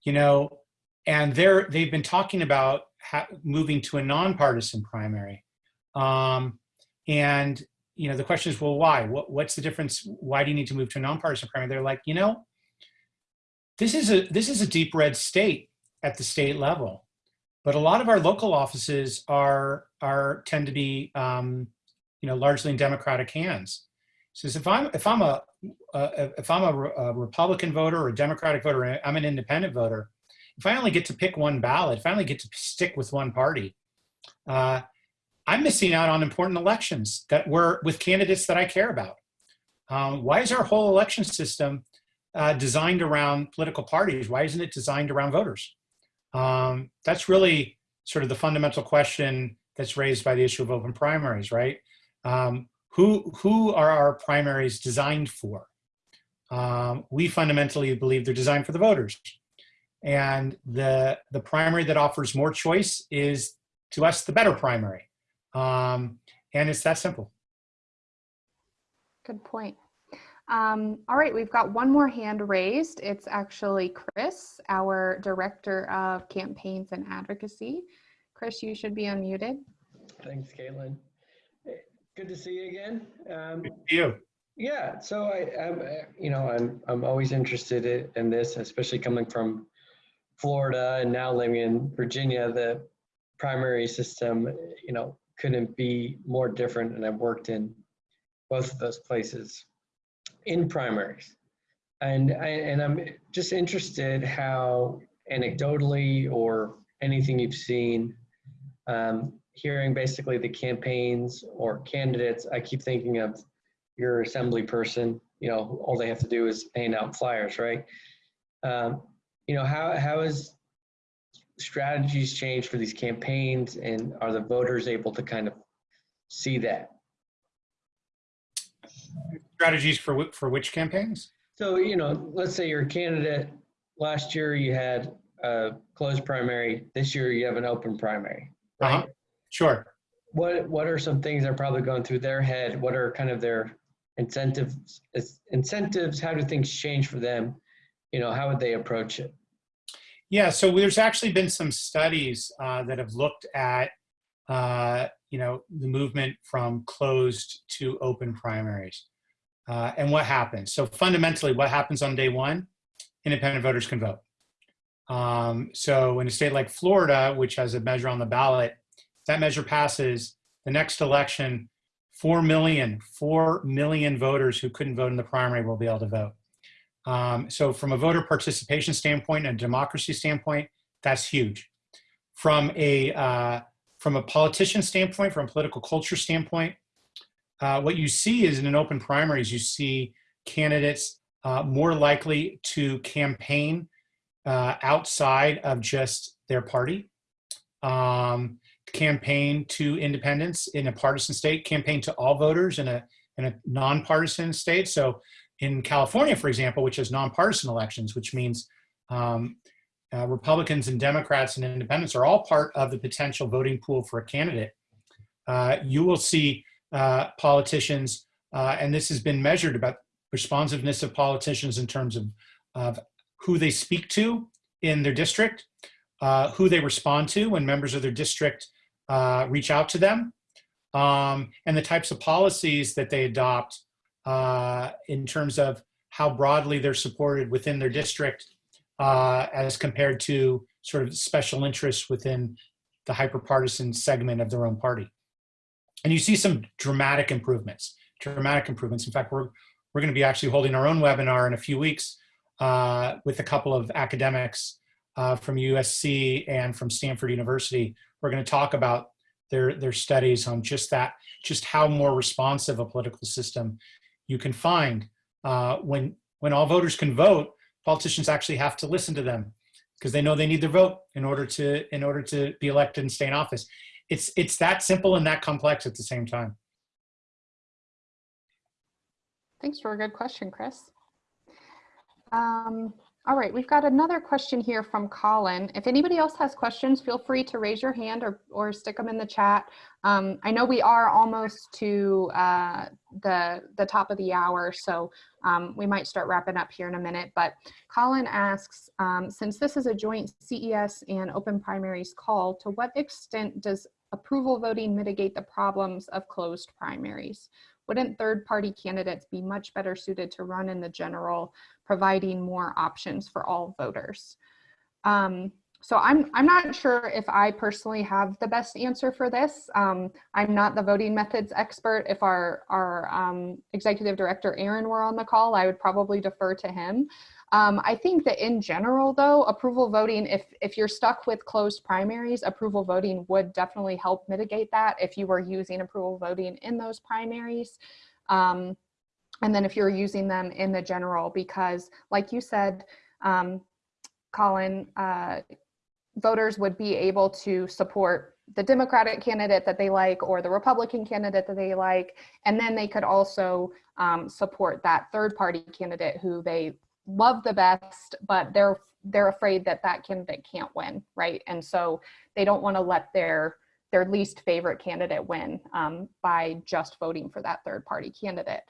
B: you know, and they're, they've been talking about moving to a nonpartisan primary. Um, and, you know, the question is, well, why? What, what's the difference? Why do you need to move to a nonpartisan primary? They're like, you know, this is a this is a deep red state at the state level, but a lot of our local offices are are tend to be um, you know largely in Democratic hands. Says if I'm if I'm a uh, if I'm a, a Republican voter or a Democratic voter, I'm an independent voter. If I only get to pick one ballot, if I only get to stick with one party, uh, I'm missing out on important elections that were with candidates that I care about. Um, why is our whole election system uh, designed around political parties? Why isn't it designed around voters? Um, that's really sort of the fundamental question that's raised by the issue of open primaries, right? Um, who, who are our primaries designed for? Um, we fundamentally believe they're designed for the voters. And the, the primary that offers more choice is, to us, the better primary. Um, and it's that simple.
A: good point um, all right we've got one more hand raised it's actually chris our director of campaigns and advocacy chris you should be unmuted
D: Thanks, Caitlin. Good to see you again. Um,
B: You.
D: yeah, so I, I'm, uh, you know, I'm, I'm always interested i- in this, especially coming from Florida and now living in Virginia. The primary system, you know, couldn't be more different, and I've worked in both of those places in primaries. And I, and I'm just interested how anecdotally or anything you've seen um, hearing basically the campaigns or candidates, I keep thinking of your assembly person, you know, all they have to do is hand out flyers, right? Um, you know, how, how has strategies changed for these campaigns and are the voters able to kind of see that?
B: Strategies for, for which campaigns?
D: So, you know, let's say you're a candidate, last year you had a closed primary, this year you have an open primary, right?
B: Uh-huh. Sure.
D: what what are some things that are probably going through their head? What are kind of their incentives? Incentives? How do things change for them? You know, how would they approach it?
B: Yeah, so there's actually been some studies uh, that have looked at, uh, you know, the movement from closed to open primaries uh, and what happens. So fundamentally, what happens on day one? Independent voters can vote. Um, so in a state like Florida, which has a measure on the ballot, if that measure passes, the next election, 4 million, 4 million voters who couldn't vote in the primary will be able to vote. Um, so from a voter participation standpoint and a democracy standpoint, that's huge. From a, uh, from a politician standpoint, from a political culture standpoint, uh, what you see is in an open primaries, you see candidates uh, more likely to campaign uh, outside of just their party, um, campaign to independents in a partisan state, campaign to all voters in a, in a nonpartisan state. So in California, for example, which has nonpartisan elections, which means um, uh, Republicans and Democrats and independents are all part of the potential voting pool for a candidate. Uh, you will see uh, politicians, uh, and this has been measured about responsiveness of politicians in terms of, of who they speak to in their district, uh, who they respond to when members of their district uh, reach out to them, um, and the types of policies that they adopt uh, in terms of how broadly they're supported within their district uh, as compared to sort of special interests within the hyperpartisan segment of their own party. And you see some dramatic improvements, dramatic improvements. In fact, we're, we're going to be actually holding our own webinar in a few weeks uh, with a couple of academics uh, from USC and from Stanford University. We're going to talk about their, their studies on just that, just how more responsive a political system you can find. Uh, when, when all voters can vote, politicians actually have to listen to them because they know they need their vote in order to, in order to be elected and stay in office. It's, it's that simple and that complex at the same time.
A: Thanks for a good question, Chris. Um, all right, we've got another question here from Colin. If anybody else has questions, feel free to raise your hand or, or stick them in the chat. Um, I know we are almost to uh, the, the top of the hour, so um, we might start wrapping up here in a minute. But Colin asks, um, since this is a joint CES and open primaries call, to what extent does approval voting mitigate the problems of closed primaries? Wouldn't third party candidates be much better suited to run in the general, providing more options for all voters? Um, so I'm, I'm not sure if I personally have the best answer for this. Um, I'm not the voting methods expert. If our, our um, executive director, Aaron, were on the call, I would probably defer to him. Um, I think that in general, though, approval voting, if, if you're stuck with closed primaries, approval voting would definitely help mitigate that if you were using approval voting in those primaries. Um, and then if you're using them in the general, because like you said, um, Colin, uh, voters would be able to support the Democratic candidate that they like or the Republican candidate that they like. And then they could also um, support that third party candidate who they love the best, but they're they're afraid that that candidate can't win, right? And so they don't want to let their their least favorite candidate win um, by just voting for that third party candidate.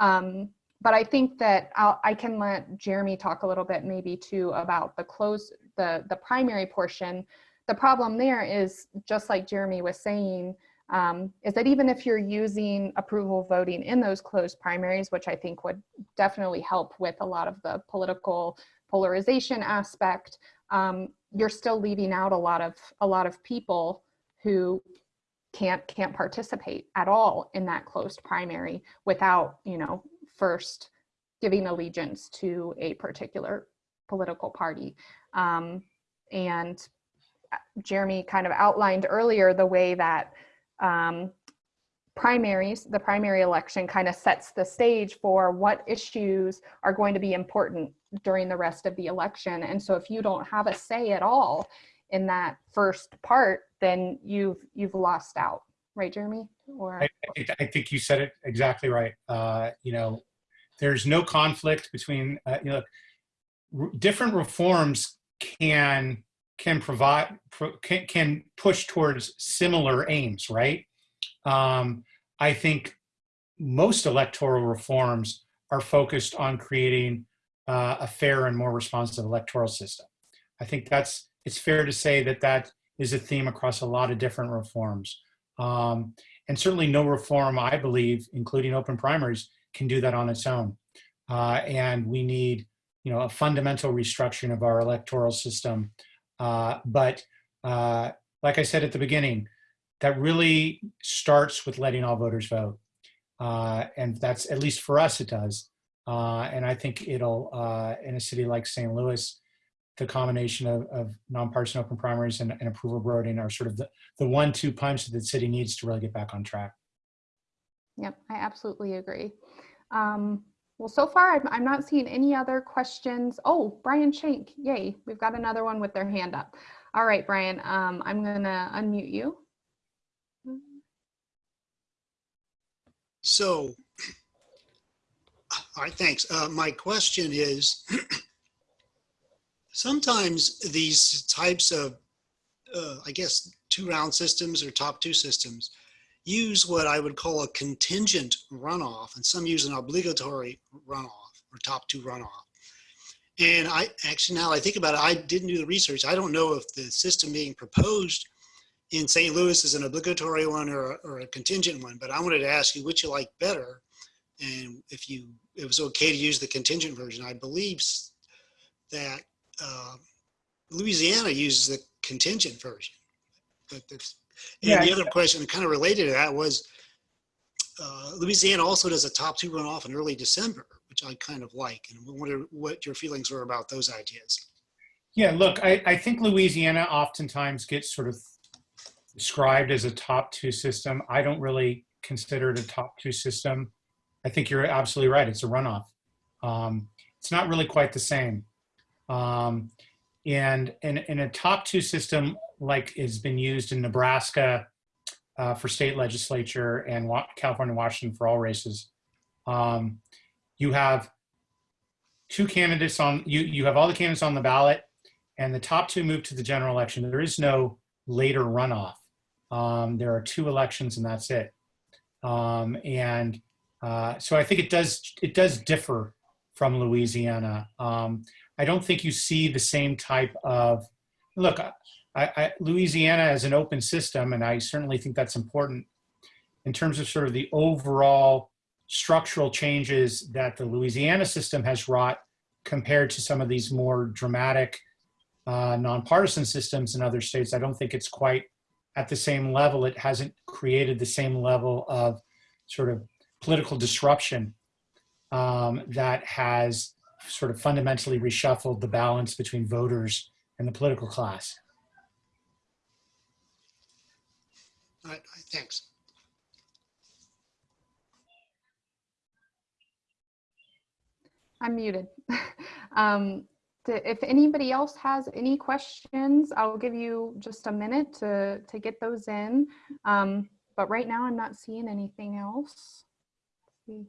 A: Um, but I think that I'll, I can let Jeremy talk a little bit maybe too about the close the the primary portion. The problem there is just like Jeremy was saying, um, is that even if you're using approval voting in those closed primaries, which I think would definitely help with a lot of the political polarization aspect, um, you're still leaving out a lot of a lot of people who can't can't participate at all in that closed primary without you know first giving allegiance to a particular political party. Um, and uh, Jeremy kind of outlined earlier the way that um, primaries, the primary election kind of sets the stage for what issues are going to be important during the rest of the election. And so if you don't have a say at all in that first part, then you've you've lost out, right, Jeremy? Or
B: I, I think you said it exactly right. Uh, you know, there's no conflict between uh, you know different reforms can can provide can, can push towards similar aims, right? Um, I think most electoral reforms are focused on creating uh, a fair and more responsive electoral system. I think that's it's fair to say that that is a theme across a lot of different reforms. Um, and certainly no reform, I believe, including open primaries, can do that on its own. Uh, and we need, you know, a fundamental restructuring of our electoral system uh, but uh, like I said at the beginning, that really starts with letting all voters vote. Uh, and that's, at least for us, it does. Uh, and I think it'll, uh, in a city like St. Louis, the combination of, of nonpartisan open primaries and, and approval voting are sort of the, the one-two punch that the city needs to really get back on track.
A: Yep, I absolutely agree. Um, well, so far I'm, I'm not seeing any other questions. Oh, Brian Shank, yay, we've got another one with their hand up. All right, Brian, um, I'm gonna unmute you.
E: So, all right, thanks. Uh, my question is, sometimes these types of, uh, I guess, two round systems or top two systems use what I would call a contingent runoff, and some use an obligatory runoff or top two runoff. And I actually, now I think about it, I didn't do the research. I don't know if the system being proposed in St. Louis is an obligatory one or, a- or a contingent one, but I wanted to ask you which you like better. And if you, it was okay to use the contingent version. I believe that uh, Louisiana uses the contingent version. But that's,
B: Yeah,
E: and the other question kind of related to that was uh, Louisiana also does a top two runoff in early December, which I kind of like. And I wonder what your feelings were about those ideas.
B: Yeah, look, I, I think Louisiana oftentimes gets sort of described as a top two system. I don't really consider it a top two system. I think you're absolutely right. It's a runoff. Um, it's not really quite the same. Um, and in, in a top two system, like has been used in Nebraska uh, for state legislature and Wa- California, Washington for all races, um, you have two candidates on, you, you have all the candidates on the ballot and the top two move to the general election. There is no later runoff. Um, there are two elections and that's it. Um, and uh, so I think it does it does differ from Louisiana. Um, I don't think you see the same type of look. I, I, Louisiana is an open system, and I certainly think that's important in terms of sort of the overall structural changes that the Louisiana system has wrought compared to some of these more dramatic uh, nonpartisan systems in other states. I don't think it's quite at the same level. It hasn't created the same level of sort of political disruption um, that has sort of fundamentally reshuffled the balance between voters and the political class.
E: All right, thanks.
A: I'm muted. Um, to- If anybody else has any questions, I'll give you just a minute to, to get those in. Um, But right now, I'm not seeing anything else. Let's see.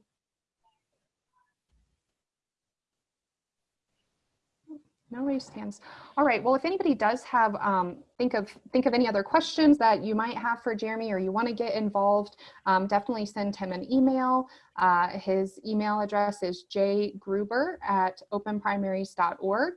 A: No raised hands. All right, well, if anybody does have, um, think of, think of any other questions that you might have for Jeremy or you want to get involved, um, definitely send him an email. Uh, his email address is jgruber at openprimaries.org.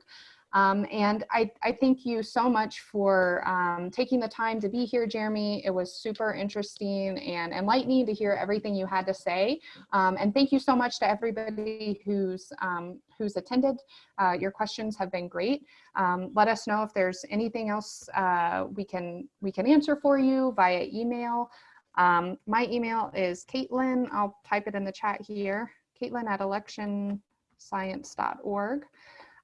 A: Um, and I, I thank you so much for um, taking the time to be here, Jeremy. It was super interesting and enlightening to hear everything you had to say. Um, and thank you so much to everybody who's, um, who's attended. Uh, your questions have been great. Um, let us know if there's anything else uh, we, can, we can answer for you via email. Um, my email is Caitlin. I'll type it in the chat here. Caitlin at electionscience.org.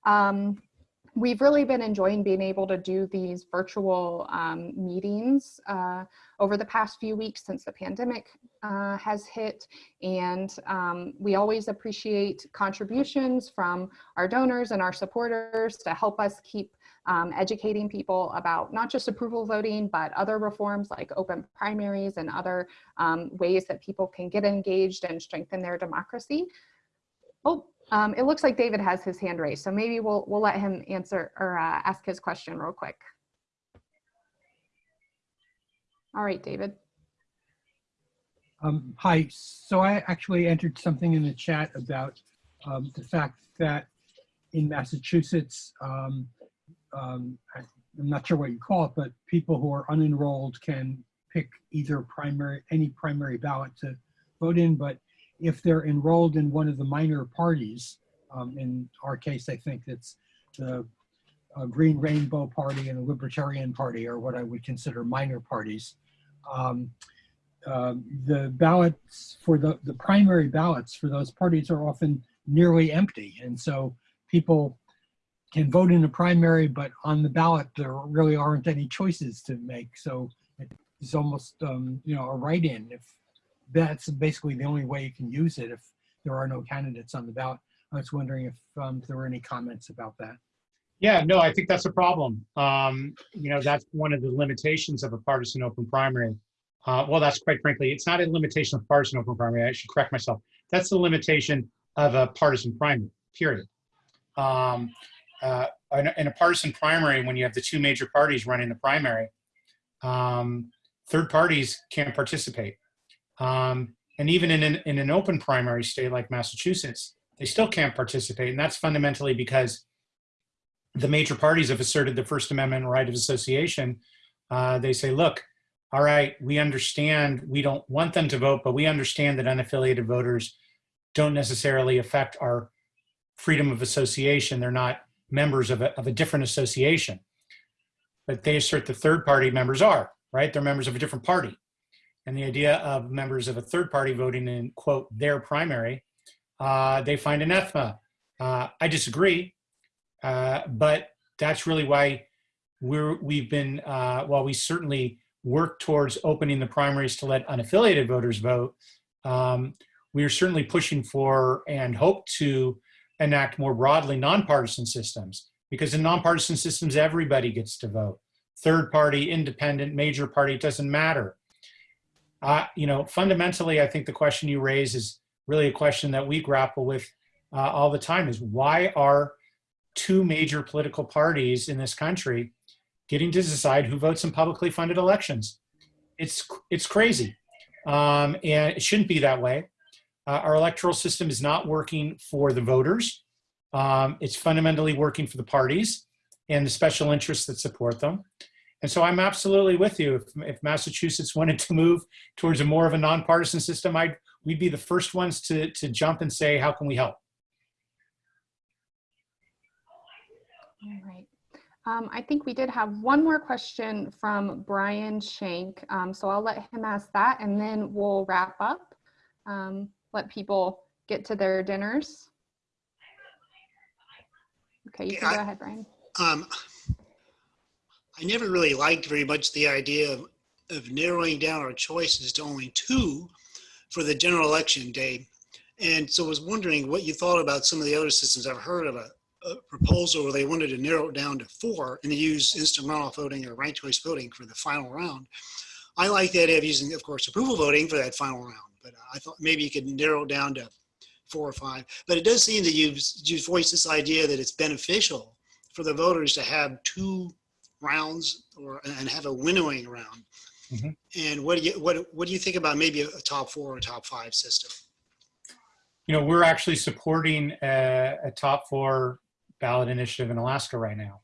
A: Um, we've really been enjoying being able to do these virtual um, meetings uh, over the past few weeks since the pandemic uh, has hit. And um, we always appreciate contributions from our donors and our supporters to help us keep um, educating people about not just approval voting, but other reforms like open primaries and other um, ways that people can get engaged and strengthen their democracy. Oh, um, it looks like David has his hand raised, so maybe we'll we'll let him answer or uh, ask his question real quick. All right, David.
F: Um, hi, so I actually entered something in the chat about um, the fact that in Massachusetts, um, um, I'm not sure what you call it, but people who are unenrolled can pick either primary, any primary ballot to vote in, but if they're enrolled in one of the minor parties, um, in our case, I think it's the uh, Green Rainbow Party and the Libertarian Party are what I would consider minor parties. Um, um, the ballots for the, the primary ballots for those parties are often nearly empty. And so people can vote in a primary, but on the ballot, there really aren't any choices to make. So it's almost, um, you know, a write-in if that's basically the only way you can use it if there are no candidates on the ballot. I was wondering if um, there were any comments about that.
B: Yeah, no, I think that's a problem. Um, you know, that's one of the limitations of a partisan open primary. Uh, well, that's quite frankly, it's not a limitation of partisan open primary. I should correct myself. That's the limitation of a partisan primary, period. Um, uh, in, a, in a partisan primary, when you have the two major parties running the primary, um, third parties can't participate. Um, and even in an, in an open primary state like Massachusetts, they still can't participate. And that's fundamentally because the major parties have asserted the First Amendment right of association. Uh, they say, look, all right, we understand we don't want them to vote, but we understand that unaffiliated voters don't necessarily affect our freedom of association. They're not members of a, of a different association. But they assert the third party members are, right? They're members of a different party. And the idea of members of a third party voting in, quote, their primary, uh, they find anathema. Uh, I disagree, uh, but that's really why we're, we've been, uh, while we certainly work towards opening the primaries to let unaffiliated voters vote, um, we are certainly pushing for and hope to enact more broadly nonpartisan systems because in nonpartisan systems, everybody gets to vote. Third party, independent, major party, it doesn't matter. Uh, you know, fundamentally, I think the question you raise is really a question that we grapple with uh, all the time is why are two major political parties in this country getting to decide who votes in publicly funded elections? It's, it's crazy. Um, and it shouldn't be that way. Uh, our electoral system is not working for the voters. Um, it's fundamentally working for the parties and the special interests that support them. And so I'm absolutely with you. If, if Massachusetts wanted to move towards a more of a nonpartisan system, I'd, we'd be the first ones to, to jump and say, how can we help?
A: All right. Um, I think we did have one more question from Brian Shank. Um, so I'll let him ask that and then we'll wrap up. Um, let people get to their dinners. Okay, you can
E: Yeah,
A: go
E: I-
A: ahead, Brian.
E: Um, I never really liked very much the idea of, of narrowing down our choices to only two for the general election day. And so I was wondering what you thought about some of the other systems. I've heard of a, a proposal where they wanted to narrow it down to four and use instant runoff voting or ranked choice voting for the final round. I like the idea of using, of course, approval voting for that final round, but I thought maybe you could narrow it down to four or five. But it does seem that you've, you've voiced this idea that it's beneficial for the voters to have two rounds or and have a winnowing round.
B: Mhm.
E: And what do you what what do you think about maybe a, a top four or top five system?
B: You know, we're actually supporting a, a top four ballot initiative in Alaska right now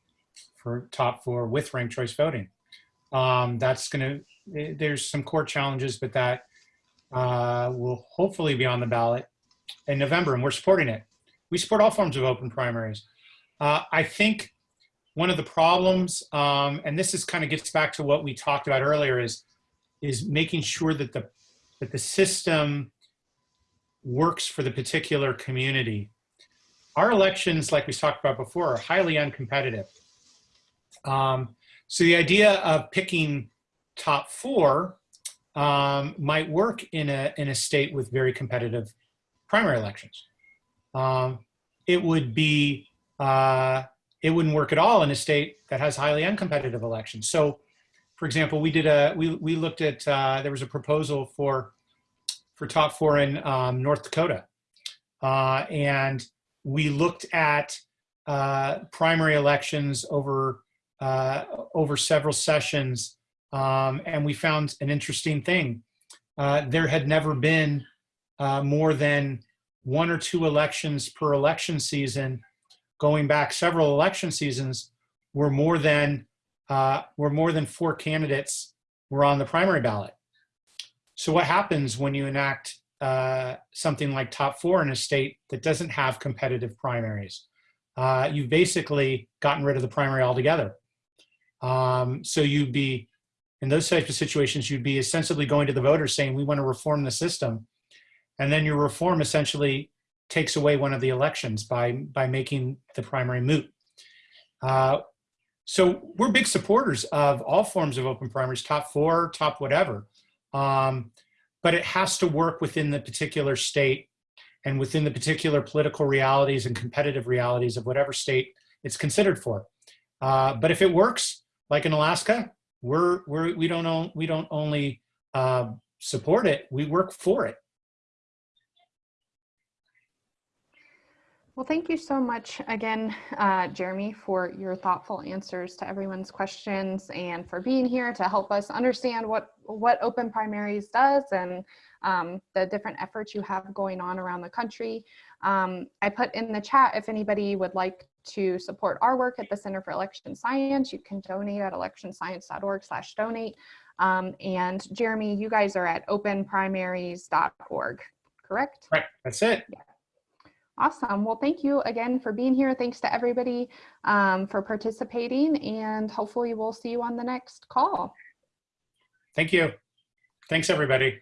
B: for top four with ranked choice voting. Um, that's going to, there's some core challenges, but that uh, will hopefully be on the ballot in November, and we're supporting it. We support all forms of open primaries. Uh, I think one of the problems, um, and this is kind of gets back to what we talked about earlier, is is making sure that the that the system works for the particular community. Our elections, like we talked about before, are highly uncompetitive. Um, so the idea of picking top four um, might work in a in a state with very competitive primary elections. Um, it would be uh, it wouldn't work at all in a state that has highly uncompetitive elections. So, for example, we did a we we looked at uh, there was a proposal for for top four in um, North Dakota, uh, and we looked at uh, primary elections over uh, over several sessions, um, and we found an interesting thing. Uh, there had never been uh, more than one or two elections per election season going back several election seasons were more than uh, were more than four candidates were on the primary ballot. So what happens when you enact uh, something like top four in a state that doesn't have competitive primaries? Uh, you've basically gotten rid of the primary altogether. Um, so you'd be in those types of situations, you'd be ostensibly going to the voters saying, we want to reform the system. And then your reform essentially takes away one of the elections by, by making the primary moot. Uh, so we're big supporters of all forms of open primaries, top four, top whatever. Um, but it has to work within the particular state and within the particular political realities and competitive realities of whatever state it's considered for. Uh, but if it works, like in Alaska, we're, we're, we, don't own, we don't only uh, support it, we work for it.
A: Well, thank you so much again, uh, Jeremy, for your thoughtful answers to everyone's questions and for being here to help us understand what what Open Primaries does and um, the different efforts you have going on around the country. Um, I put in the chat if anybody would like to support our work at the Center for Election Science, you can donate at electionscience.org slash donate. Um, and Jeremy, you guys are at openprimaries.org, correct?
B: Right, that's it.
A: Awesome. Well, thank you again for being here. Thanks to everybody um, for participating and hopefully we'll see you on the next call.
B: Thank you. Thanks, everybody.